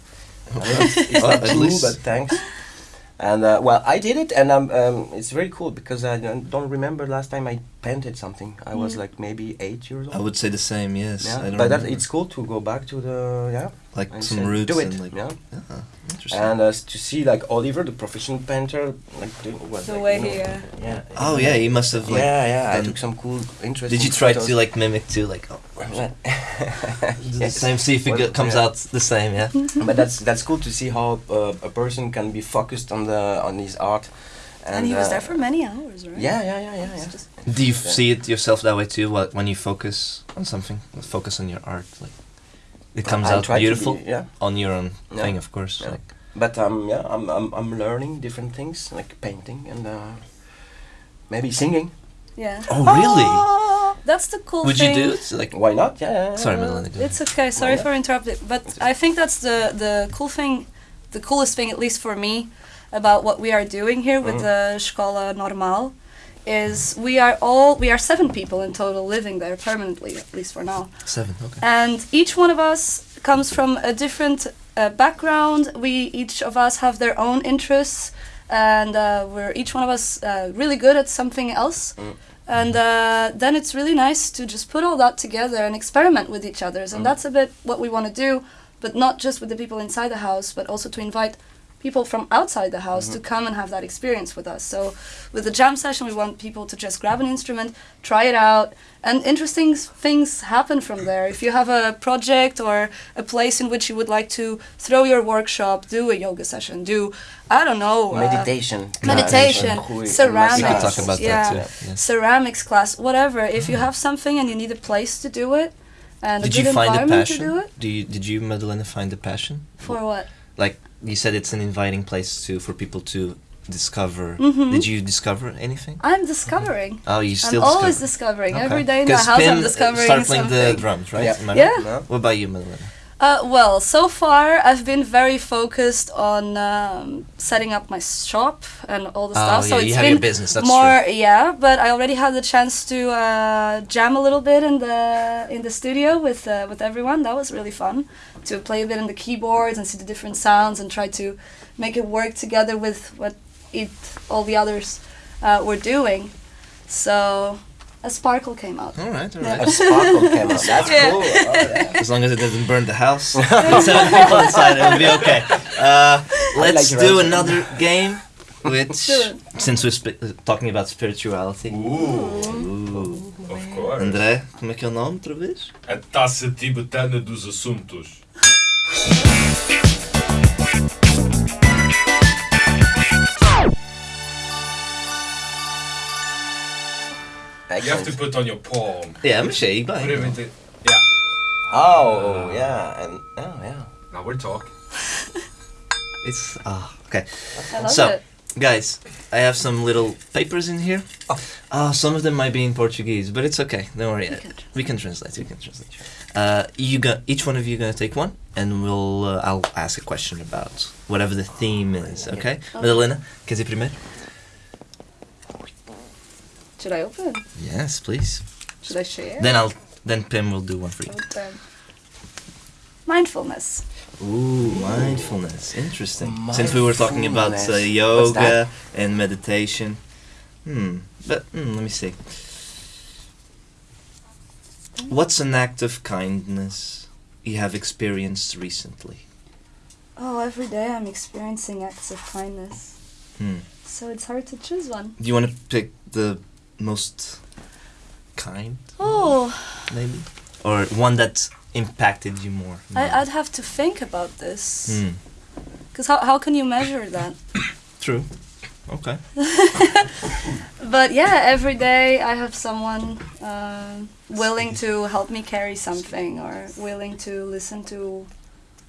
It's, it's Well, not at true, but thanks. And uh, well, I did it, and um, um, it's very cool because I don't, don't remember last time I painted something. I was Mm. like maybe eight years old. I would say the same. Yes. yeah, I don't but that, it's cool to go back to the yeah. like and some say, roots Do it. and like yeah. Ah, interesting. And uh, to see like Oliver, the professional painter, like doing what? The like, way you know, he, uh, yeah. oh yeah, he must have like. yeah, yeah. I took some cool, interesting. Did you try photos. to like mimic too? Like, oh, do the yes. same. See if it Well, comes yeah. out the same. Yeah. but that's that's cool to see how uh, a person can be focused on the on his art. And, he was uh, there for many hours, right? Yeah, yeah, yeah, yeah, yeah. just- Do you Yeah. see it yourself that way too? What when you focus on something, focus on your art, like it comes I out beautiful be- yeah, on your own Yeah. thing, of course. Yeah. Like, but um, yeah, I'm I'm I'm learning different things like painting and uh, maybe singing. Yeah. Oh, really? That's the cool would you do it? Like, Why not? Yeah. yeah, yeah, sorry, yeah. Melanie. It's okay. Sorry for interrupting, but I think that's the the cool thing, the coolest thing, at least for me, about what we are doing here with Mhm. the Escola Normal, is we are all we are seven people in total living there permanently, at least for now. Seven. Okay. And each one of us comes from a different uh, background. We each of us have their own interests, and uh, we're each one of us uh, really good at something else. Mm. And uh, then it's really nice to just put all that together and experiment with each other's. And Mm. that's a bit what we want to do, but not just with the people inside the house, but also to invite people from outside the house to come and have that experience with us. So with the jam session, we want people to just grab an instrument, try it out, and interesting things happen from there. If you have a project or a place in which you would like to throw your workshop, do a yoga session, do I don't know uh, Meditation. meditation, ceramics. We could talk about yeah. that too. Yes. ceramics class, whatever. If you have something and you need a place to do it and Did a you good find the environment to passion? do it, Do you did you, Madalena, find the passion? for what? Like you said, it's an inviting place to for people to discover. Mhm. Did you discover anything? I'm discovering. Oh, you still I'm always discovering. Okay. Every day in the 'Cause house, Pim, I'm discovering Start playing the drums, right? Yeah. Am Yeah. No? What about you, Madalena? Uh, well, so far I've been very focused on um, setting up my shop and all the Oh, stuff. so yeah, you it's have been your business, that's more, yeah. But I already had the chance to uh, jam a little bit in the in the studio with uh, with everyone. That was really fun to play a bit on the keyboards and see the different sounds and try to make it work together with what it all the others uh, were doing. So a sparkle came out. All right, all Yeah. A sparkle came out. That's Yeah. cool. Oh, yeah. As long as it doesn't burn the house, seven people inside, it'll be okay. Uh, let's like do your another game, which since we're spi- uh, talking about spirituality. Uh, Ooh. of course. André, como é que é o nome outra vez? A taça tibetana dos assuntos. You have to put on your palm. Yeah, mas aí, Put bem. it into. Yeah. Oh, yeah. And, oh, yeah. Now we're talking. It's ah okay. I love So- it. Guys, I have some little papers in here. Oh. Ah, some of them might be in Portuguese, but it's okay. Don't worry. We can We can translate. We can translate. Uh, you got each one of you gonna take one, and we'll. Uh, I'll ask a question about whatever the theme is. Okay, Madalena, quer dizer primeiro? Should I open? Yes, please. Should I share? Then I'll. Then Pim will do one for you. Okay. Mindfulness. Ooh, mindfulness. Interesting. Since we were talking about uh, yoga and meditation. Hmm. But hmm, let me see. What's an act of kindness you have experienced recently? Oh, every day I'm experiencing acts of kindness. Hmm. So it's hard to choose one. Do you want to pick the most kind, Oh, maybe, or one that impacted you more? I, I'd have to think about this. Hmm. Because how, how can you measure that? True. Okay. But yeah, every day I have someone um willing to help me carry something or willing to listen to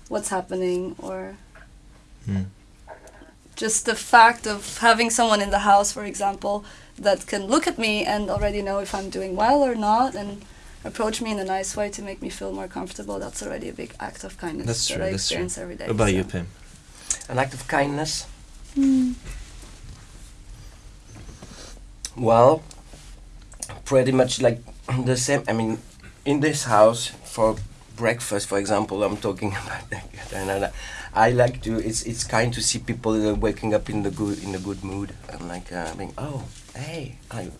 what's happening or Hmm. just the fact of having someone in the house, for example, that can look at me and already know if I'm doing well or not and approach me in a nice way to make me feel more comfortable. That's already a big act of kindness That's that true, I that's true. every day. What about you, so. Pim? An act of kindness. Hmm. Well, pretty much like the same. I mean, in this house for breakfast, for example, I'm talking about that. I- I like to. It's it's kind to see people uh, waking up in the good in a good mood. I'm like, uh, being, oh, hey, I.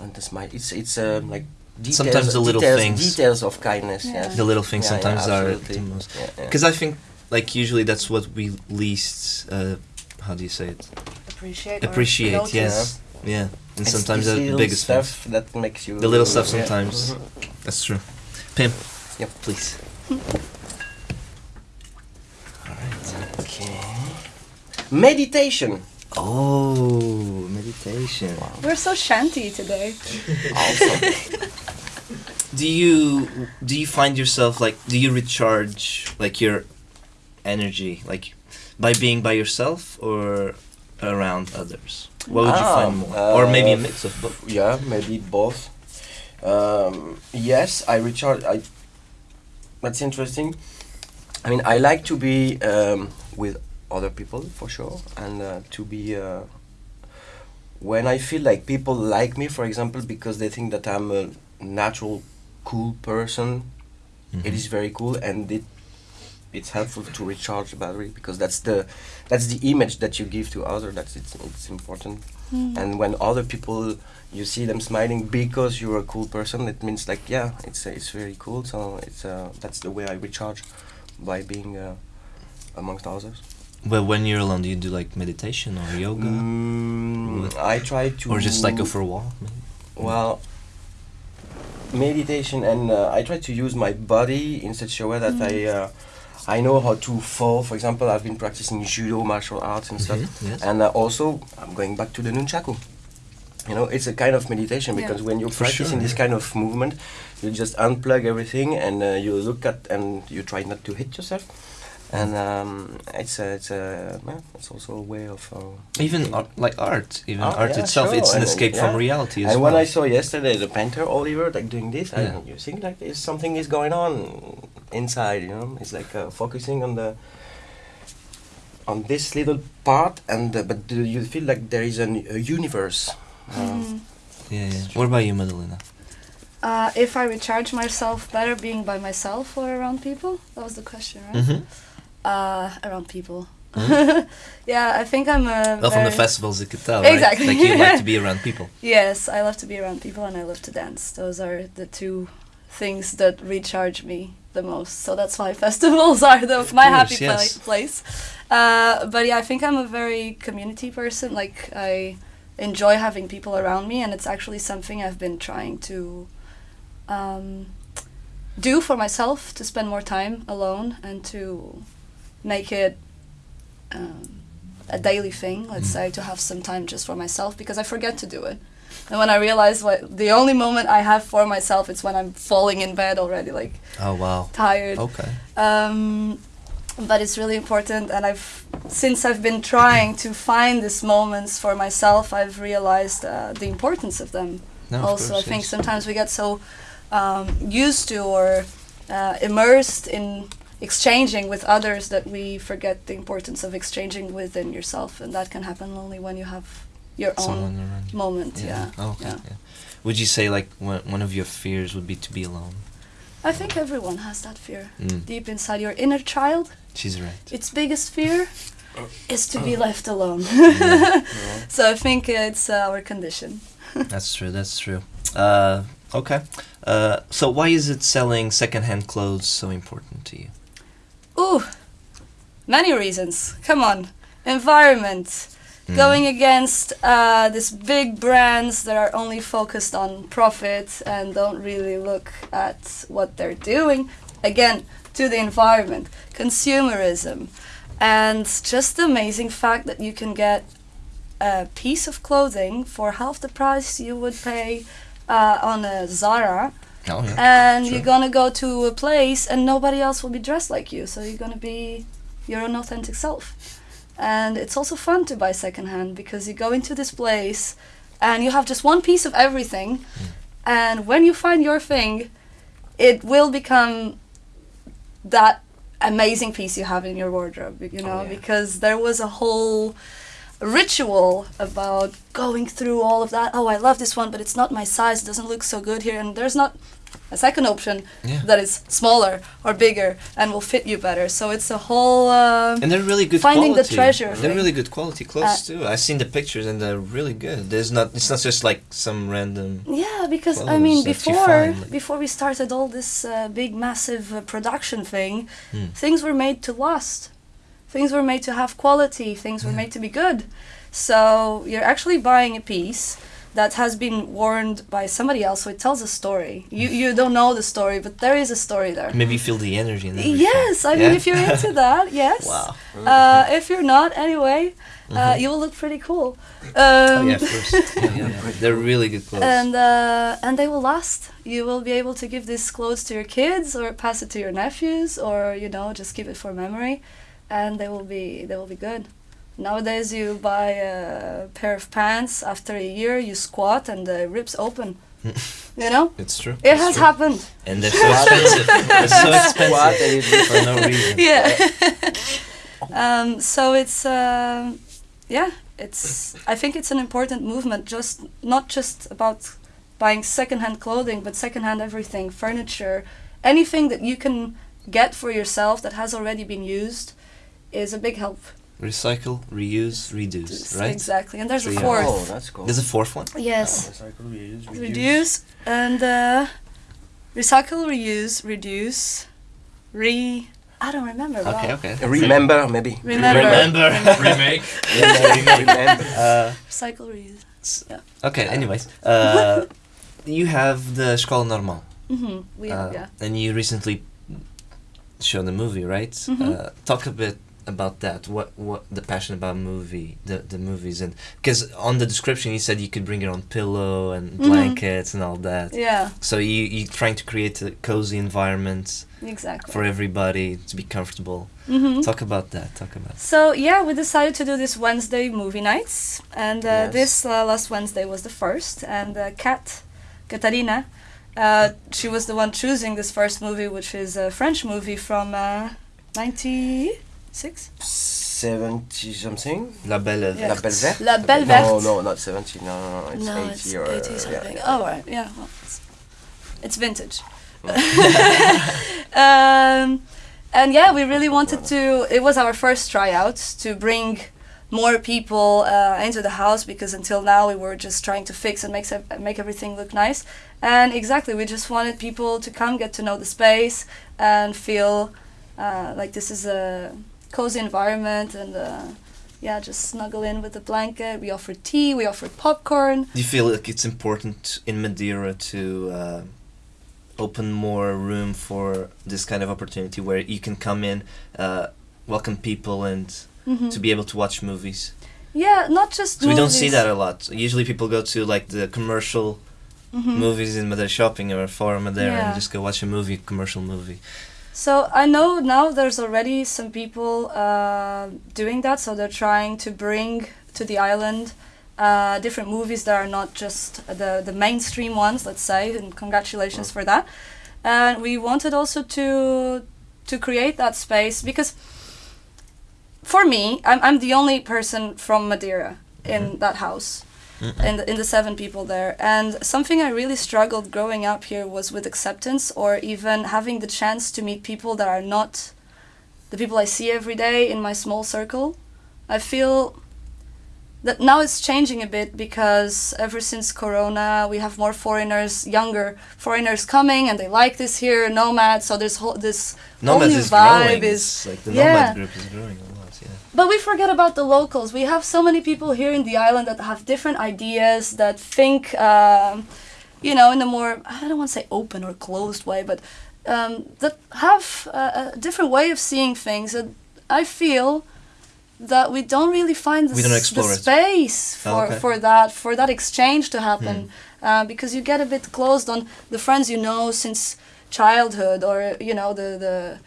And the smile. It's it's um, like. Details, Sometimes the little details, things. Details of kindness. Yeah. Yes. The little things Yeah, yeah, sometimes are the most. Yeah, yeah. Because I think, like, usually that's what we least. Uh, how do you say it? Appreciate. Appreciate. notice. Yes. Yeah. And It's sometimes these the biggest stuff stuff. that makes you. The little stuff yeah. sometimes. Mhm. That's true. Pim. Yep. Please. All right. Okay. Meditation. Oh, meditation. We're so shanty today. Do you do you find yourself like do you recharge like your energy like by being by yourself or around others? What would you Ah, find more? or maybe a uh, mix of both. Yeah, maybe both. Um, yes, I recharge. I. That's interesting. I mean, I like to be um, with other people for sure, and uh, to be. Uh, when I feel like people like me, for example, because they think that I'm a natural, cool person, it Mhm. is very cool, and it it's helpful to recharge the battery because that's the that's the image that you give to others. That's it's it's important. Hmm. And when other people you see them smiling because you're a cool person, it means like yeah, it's uh, it's very cool. So it's uh, that's the way I recharge by being uh, amongst others. Well, when you're alone, do you do like meditation or yoga, Mm, I try to or just like go for a walk? Maybe? Well, meditation and uh, I try to use my body in such a way that I uh, I know how to fall. For example, I've been practicing judo, martial arts, and stuff. Mhm, yes. And uh, also, I'm going back to the nunchaku. You know, it's a kind of meditation Yeah. because when you're For sure, practicing this yeah. kind of movement, you just unplug everything and uh, you look at and you try not to hit yourself. And um, it's a, it's a, yeah, it's also a way of uh, Even art, like art, even Oh, art yeah, itself, sure, it's an and, escape yeah. from reality as and well. when I saw yesterday the painter Oliver like doing this, Yeah. I, you think like there's something is going on inside. You know, it's like uh, focusing on the on this little part, and uh, but do you feel like there is an, a universe? Uh, Mhm. yeah, yeah. What about you, Madalena? Uh, if I recharge myself better being by myself or around people? That was the question, right? Mm-hmm. Uh, around people. Mhm. yeah, I think I'm a. Well, from the festivals, you could tell, right? Exactly. Like you like to be around people. Yes, I love to be around people and I love to dance. Those are the two things that recharge me the most. So that's why festivals are the Of my course, happy yes. place. Uh, but yeah, I think I'm a very community person. Like I enjoy having people around me, and it's actually something I've been trying to um, do for myself to spend more time alone and to make it um, a daily thing. Let's Mm. say to have some time just for myself because I forget to do it. And when I realize what the only moment I have for myself, it's when I'm falling in bed already, like Oh wow. tired. Okay. Um, but it's really important, and I've since I've been trying to find these moments for myself, I've realized uh, the importance of them. No, of also, course, I think yes. sometimes we get so um, used to or uh, immersed in exchanging with others that we forget the importance of exchanging within yourself, and that can happen only when you have your own around you. moment. Yeah. Oh, okay. yeah. Yeah. Would you say like one one of your fears would be to be alone? I think everyone has that fear Mm. deep inside your inner child. She's right. its biggest fear is to be left alone. Yeah. so I think it's uh, our condition. That's true. That's true. Uh, okay. Uh, so why is it selling secondhand clothes so important to you? Ooh, many reasons. Come on, environment. Mm. Going against uh, these big brands that are only focused on profit and don't really look at what they're doing. Again, to the environment, consumerism, and just the amazing fact that you can get a piece of clothing for half the price you would pay uh, on a Zara, Oh yeah. and Sure. you're gonna go to a place and nobody else will be dressed like you, so you're gonna be your own authentic self. And it's also fun to buy secondhand because you go into this place and you have just one piece of everything. Hmm. And when you find your thing, it will become that amazing piece you have in your wardrobe, you oh, know, yeah. because there was a whole ritual about going through all of that. Oh, I love this one, but it's not my size. It doesn't look so good here. And there's not a second option Yeah. that is smaller or bigger and will fit you better. So it's a whole. Uh, And they're really good Finding the quality. treasure They're really good quality clothes Uh, too. I've seen the pictures and they're really good. There's not. It's not just like some random. Yeah, because I mean, before find, like- before we started all this uh, big, massive uh, production thing, Hmm. things were made to last. Things were made to have quality. Things were made to be good. So you're actually buying a piece that has been worn by somebody else, so it tells a story. You you don't know the story, but there is a story there. Maybe you feel the energy. And everything. Yes, I mean, if you're into that, yes. Wow. Uh, if you're not, anyway, uh, you will look pretty cool. Um, oh yeah, of course. Yeah, yeah, yeah. They're really good clothes. and uh, and they will last. You will be able to give these clothes to your kids, or pass it to your nephews, or you know just keep it for memory, and they will be they will be good. Nowadays, you buy a pair of pants. After a year, you squat and the rips open. you know, it's true. it It's has true. happened. And they're so expensive. they're so expensive for no reason. Yeah. um, so it's um, yeah, it's. I think it's an important movement. Just not just about buying secondhand clothing, but secondhand everything, furniture, anything that you can get for yourself that has already been used, is a big help. Recycle, reuse, reduce. Right. Exactly, and there's a fourth. Oh, that's cool. There's a fourth one. Yes. Recycle, reuse, reduce. reduce and uh, recycle, reuse, reduce, re. I don't remember. Okay. wow. Okay. Uh, Remember, maybe. Remember. Remember. Remake. Remember. remember. Uh, Recycle, reuse. okay. Anyways, uh, you have the Escola Normal, Mm-hmm. We uh, yeah. and you recently showed the movie, right? Mhm. Uh, talk a bit about that. What what the passion about movie, the the movies, and because on the description you said you could bring your own pillow and Mhm. blankets and all that. Yeah, So you you trying to create a cozy environment exactly. for everybody to be comfortable. hmm Talk about that. Talk about. So yeah, we decided to do this Wednesday movie nights, and uh, Yes. this uh, last Wednesday was the first. And uh, Kat, Katarina, uh, she was the one choosing this first movie, which is a French movie from uh, '96. 70 something? La Belle. Yeah. La Belle Verte? La Belle No, Verte. no, not 70. No, no, no. It's no, 80 it's or. 80 something. yeah. Oh right, yeah. Well, it's, it's vintage. um, and yeah, we really wanted to. It was our first tryout to bring more people uh, into the house because until now we were just trying to fix and make make everything look nice. And exactly, we just wanted people to come get to know the space and feel uh, like this is a cozy environment and. Uh, yeah, just snuggle in with a blanket. We offer tea, we offer popcorn. Do you feel like it's important in Madeira to uh, open more room for this kind of opportunity where you can come in, uh, welcome people, and Mhm. to be able to watch movies? Yeah, not just So we don't see that a lot. Usually people go to like the commercial Mhm. movies in Madeira shopping or for Madeira Yeah. and just go watch a movie, commercial movie. So I know now there's already some people uh, doing that. So they're trying to bring to the island uh, different movies that are not just the the mainstream ones. Let's say, and congratulations for that. And we wanted also to to create that space because for me, I'm I'm the only person from Madeira in that house. In the, in the seven people there. And something I really struggled growing up here was with acceptance or even having the chance to meet people that are not the people I see every day in my small circle. I feel that now it's changing a bit because ever since Corona, we have more foreigners, younger foreigners coming, and they like this here, nomads. So there's whole, this Nomads whole new is vibe growing. is It's like the yeah. Nomad group is growing. Yeah. But we forget about the locals. We have so many people here in the island that have different ideas, that think, um, you know, in a more, I don't want to say open or closed way, but um, that have a, a different way of seeing things. And I feel that we don't really find the, We don't explore the space Oh, for, okay. Hmm. for that for that exchange to happen uh, because you get a bit closed on the friends you know since childhood or you know the the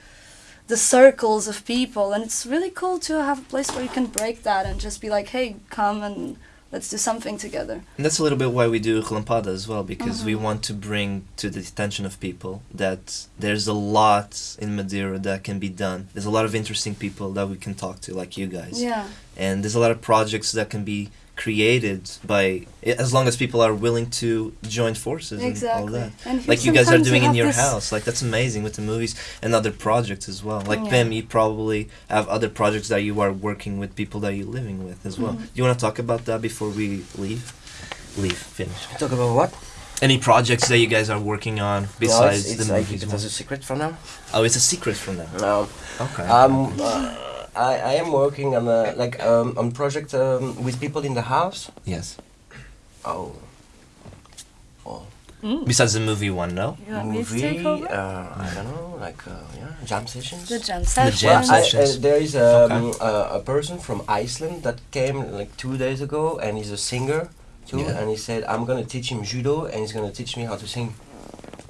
the circles of people and it's really cool to have a place where you can break that and just be like hey come and let's do something together. And that's a little bit why we do Relampada as well, because we Mhm. want to bring to the attention of people that there's a lot in Madeira that can be done. There's a lot of interesting people that we can talk to, like you guys. Yeah, And there's a lot of projects that can be created by, as long as people are willing to join forces and all that. And Like you guys are sometimes we doing in your house. Like that's amazing with the movies and other projects as well. Like Yeah. Pim, you probably have other projects that you are working with people that you're living with as well. Do you want to talk about that before we leave? Leave. Finish. Talk about what? Any projects that you guys are working on No, besides it's, it's the like movies? it one? was a secret for now. Oh, it's a secret from them. No. Okay. Um, uh, I, I am working on a, like um, on project um, with people in the house. yes. Oh. Oh. Mm. Besides the movie one, no. You want take Movie. over? Uh, I don't know, like uh, yeah, jam sessions. The jam The session. jam Well, I, sessions. uh, there is um, Okay. uh, a person from Iceland that came like two days ago, and he's a singer too. Yeah. And he said, "I'm gonna teach him judo, and he's gonna teach me how to sing."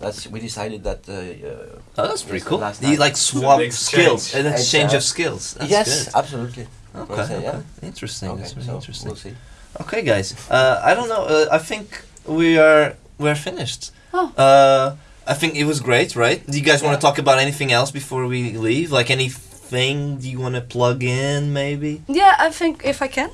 That's we decided that. Uh, uh, Oh, that's pretty cool. last You like swap skills, exchange. an exchange Exact- of skills. That's yes, good. absolutely. Okay, say, okay. yeah. Interesting. Okay, That's really so interesting. we'll see. Okay, guys. Uh, I don't know. Uh, I think we are we're finished. Oh. Uh, I think it was great, right? Do you guys want to talk about anything else before we leave? Like anything Do you want to plug in, maybe? Yeah, I think if I can.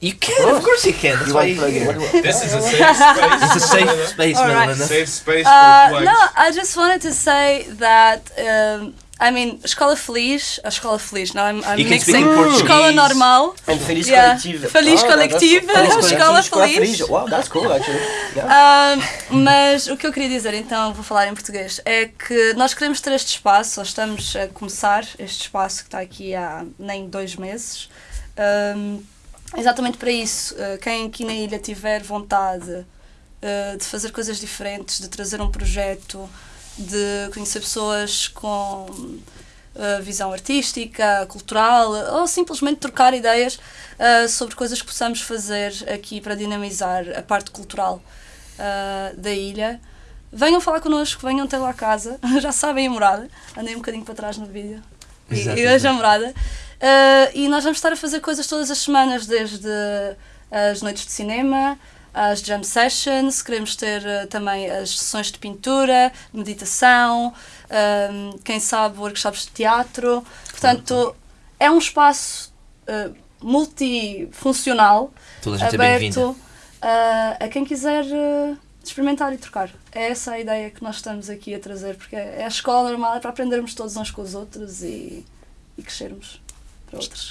You can, of course. course you can. That's You why you're here. This is a safe space. It's a safe space, All right. Safe space Uh, no, I just wanted to say that. Um, I mean, Escola Feliz, a Escola Feliz. Now I'm, I'm mixing. Escola Normal. And Feliz Yeah. Collective. Feliz that- Collective, that's- Escola Escola Feliz. Wow, that's cool actually. Yeah. Um, mas o que eu queria dizer, então, vou falar em português, é que nós queremos ter este espaço, nós estamos a começar este espaço que está aqui há nem dois meses. Um, exatamente para isso, uh, quem aqui na ilha tiver vontade uh, de fazer coisas diferentes, de trazer um projeto, de conhecer pessoas com uh, visão artística, cultural, ou simplesmente trocar ideias sobre coisas que possamos fazer aqui para dinamizar a parte cultural da ilha. Venham falar connosco, venham ter lá a casa, já sabem a morada, andei um bocadinho para trás no vídeo. E, e hoje a morada. Uh, e nós vamos estar a fazer coisas todas as semanas, desde as noites de cinema, as jam sessions, queremos ter uh, também as sessões de pintura, meditação, um, quem sabe workshops de teatro. Portanto, é um espaço uh, multifuncional, Toda a é aberto uh, a quem quiser experimentar e trocar. É essa a ideia que nós estamos aqui a trazer, porque é a escola normal, é para aprendermos todos uns com os outros e, e crescermos.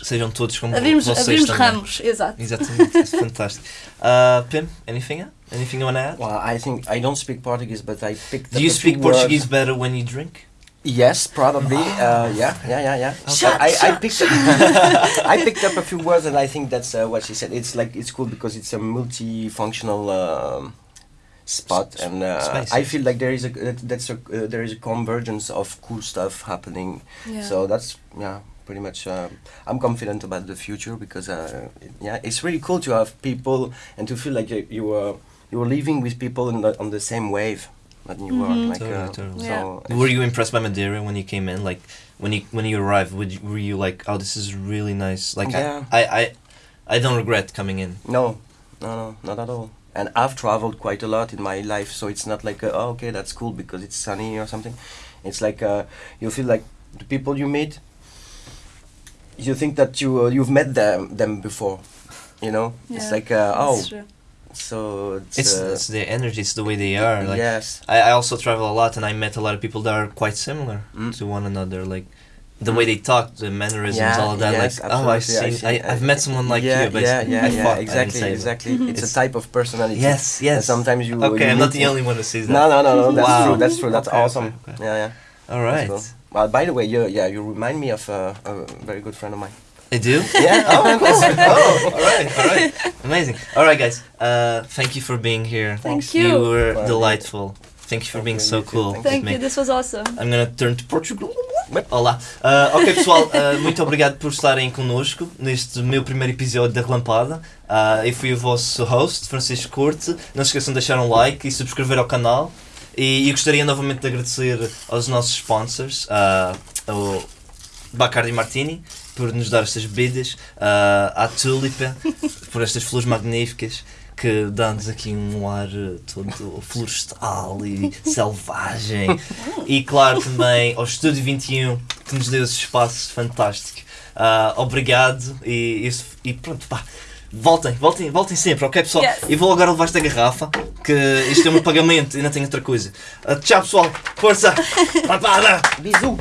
Sejam todos como Abrimos, vocês abrimos também. ramos, exato. Exatamente, it's fantastic. Uh, Pim, anything? Anything you want to add? Well, I think I don't speak Portuguese, but I picked Do up you a few speak Portuguese words. better when you drink? Yes, probably. Uh, yeah, yeah, yeah, yeah. Shut, I, I shut, picked up, I picked up a few words, and I think that's uh, what she said. It's like it's cool because it's a multifunctional um, spot, and uh, I feel like there is a that, that's a uh, there is a convergence of cool stuff happening. Yeah. So that's yeah, pretty much. Um, I'm confident about the future because uh, it- yeah, it's really cool to have people and to feel like you, you are you were living with people in the, on the same wave that you Mhm. are. Like, Totally, uh, totally. So Were you impressed by Madeira when you came in? Like when you when you arrived, would you, were you like, oh, this is really nice? Like Yeah. I, I, I, I don't regret coming in. No, no, no, not at all. And I've traveled quite a lot in my life, so it's not like, uh, oh, okay, that's cool because it's sunny or something. It's like uh, you feel like the people you meet, you think that you uh, you've met them them before, you know. It's like, uh, oh, true. so it's, It's, uh, it's the energy, it's the way they are. Like yes, I, I also travel a lot, and I met a lot of people that are quite similar Mm. to one another. Like the way they talk, the mannerisms, Yeah, all of that. yes, like oh, I've absolutely, I seen, see. I, I've met someone like yeah, you, but yeah, yeah, I yeah, fucked, I didn't exactly, say exactly. It's, It's- a type of personality. Yes, And yes. sometimes you. Okay, you I'm not the only one who sees that. No, no, no, no. That's Wow. true. That's true. That's Okay, awesome. okay, okay. Yeah, yeah. All right. Cool. Well, by the way, you yeah, you remind me of uh, a very good friend of mine. I do. Yeah. oh, oh, all right, all right, amazing. All right, guys. Uh, thank you for being here. Thank You you. were Well, delightful. Thank you for being so cool. Thank me. you, this was awesome. I'm gonna turn to Portugal. Olá. Uh, ok, pessoal, uh, muito obrigado por estarem connosco neste meu primeiro episódio da Relampada. Uh, eu fui o vosso host, Francisco Corte. Não se esqueçam de deixar um like e subscrever ao canal. E, e gostaria novamente de agradecer aos nossos sponsors, uh, o Bacardi Martini por nos dar estas bebidas, ah, à Tulipa por estas flores magníficas que dão-nos aqui um ar eh, todo florestal e selvagem. E claro também ao Estúdio 21 que nos deu esse espaço fantástico. Ah, obrigado e, isso- e pronto, pá. Voltem, voltem, voltem sempre, ok pessoal? Yes. E vou agora levar esta garrafa, que isto é meu pagamento, ainda tenho outra coisa. Ah, tchau pessoal, força! Lampada! Bisous.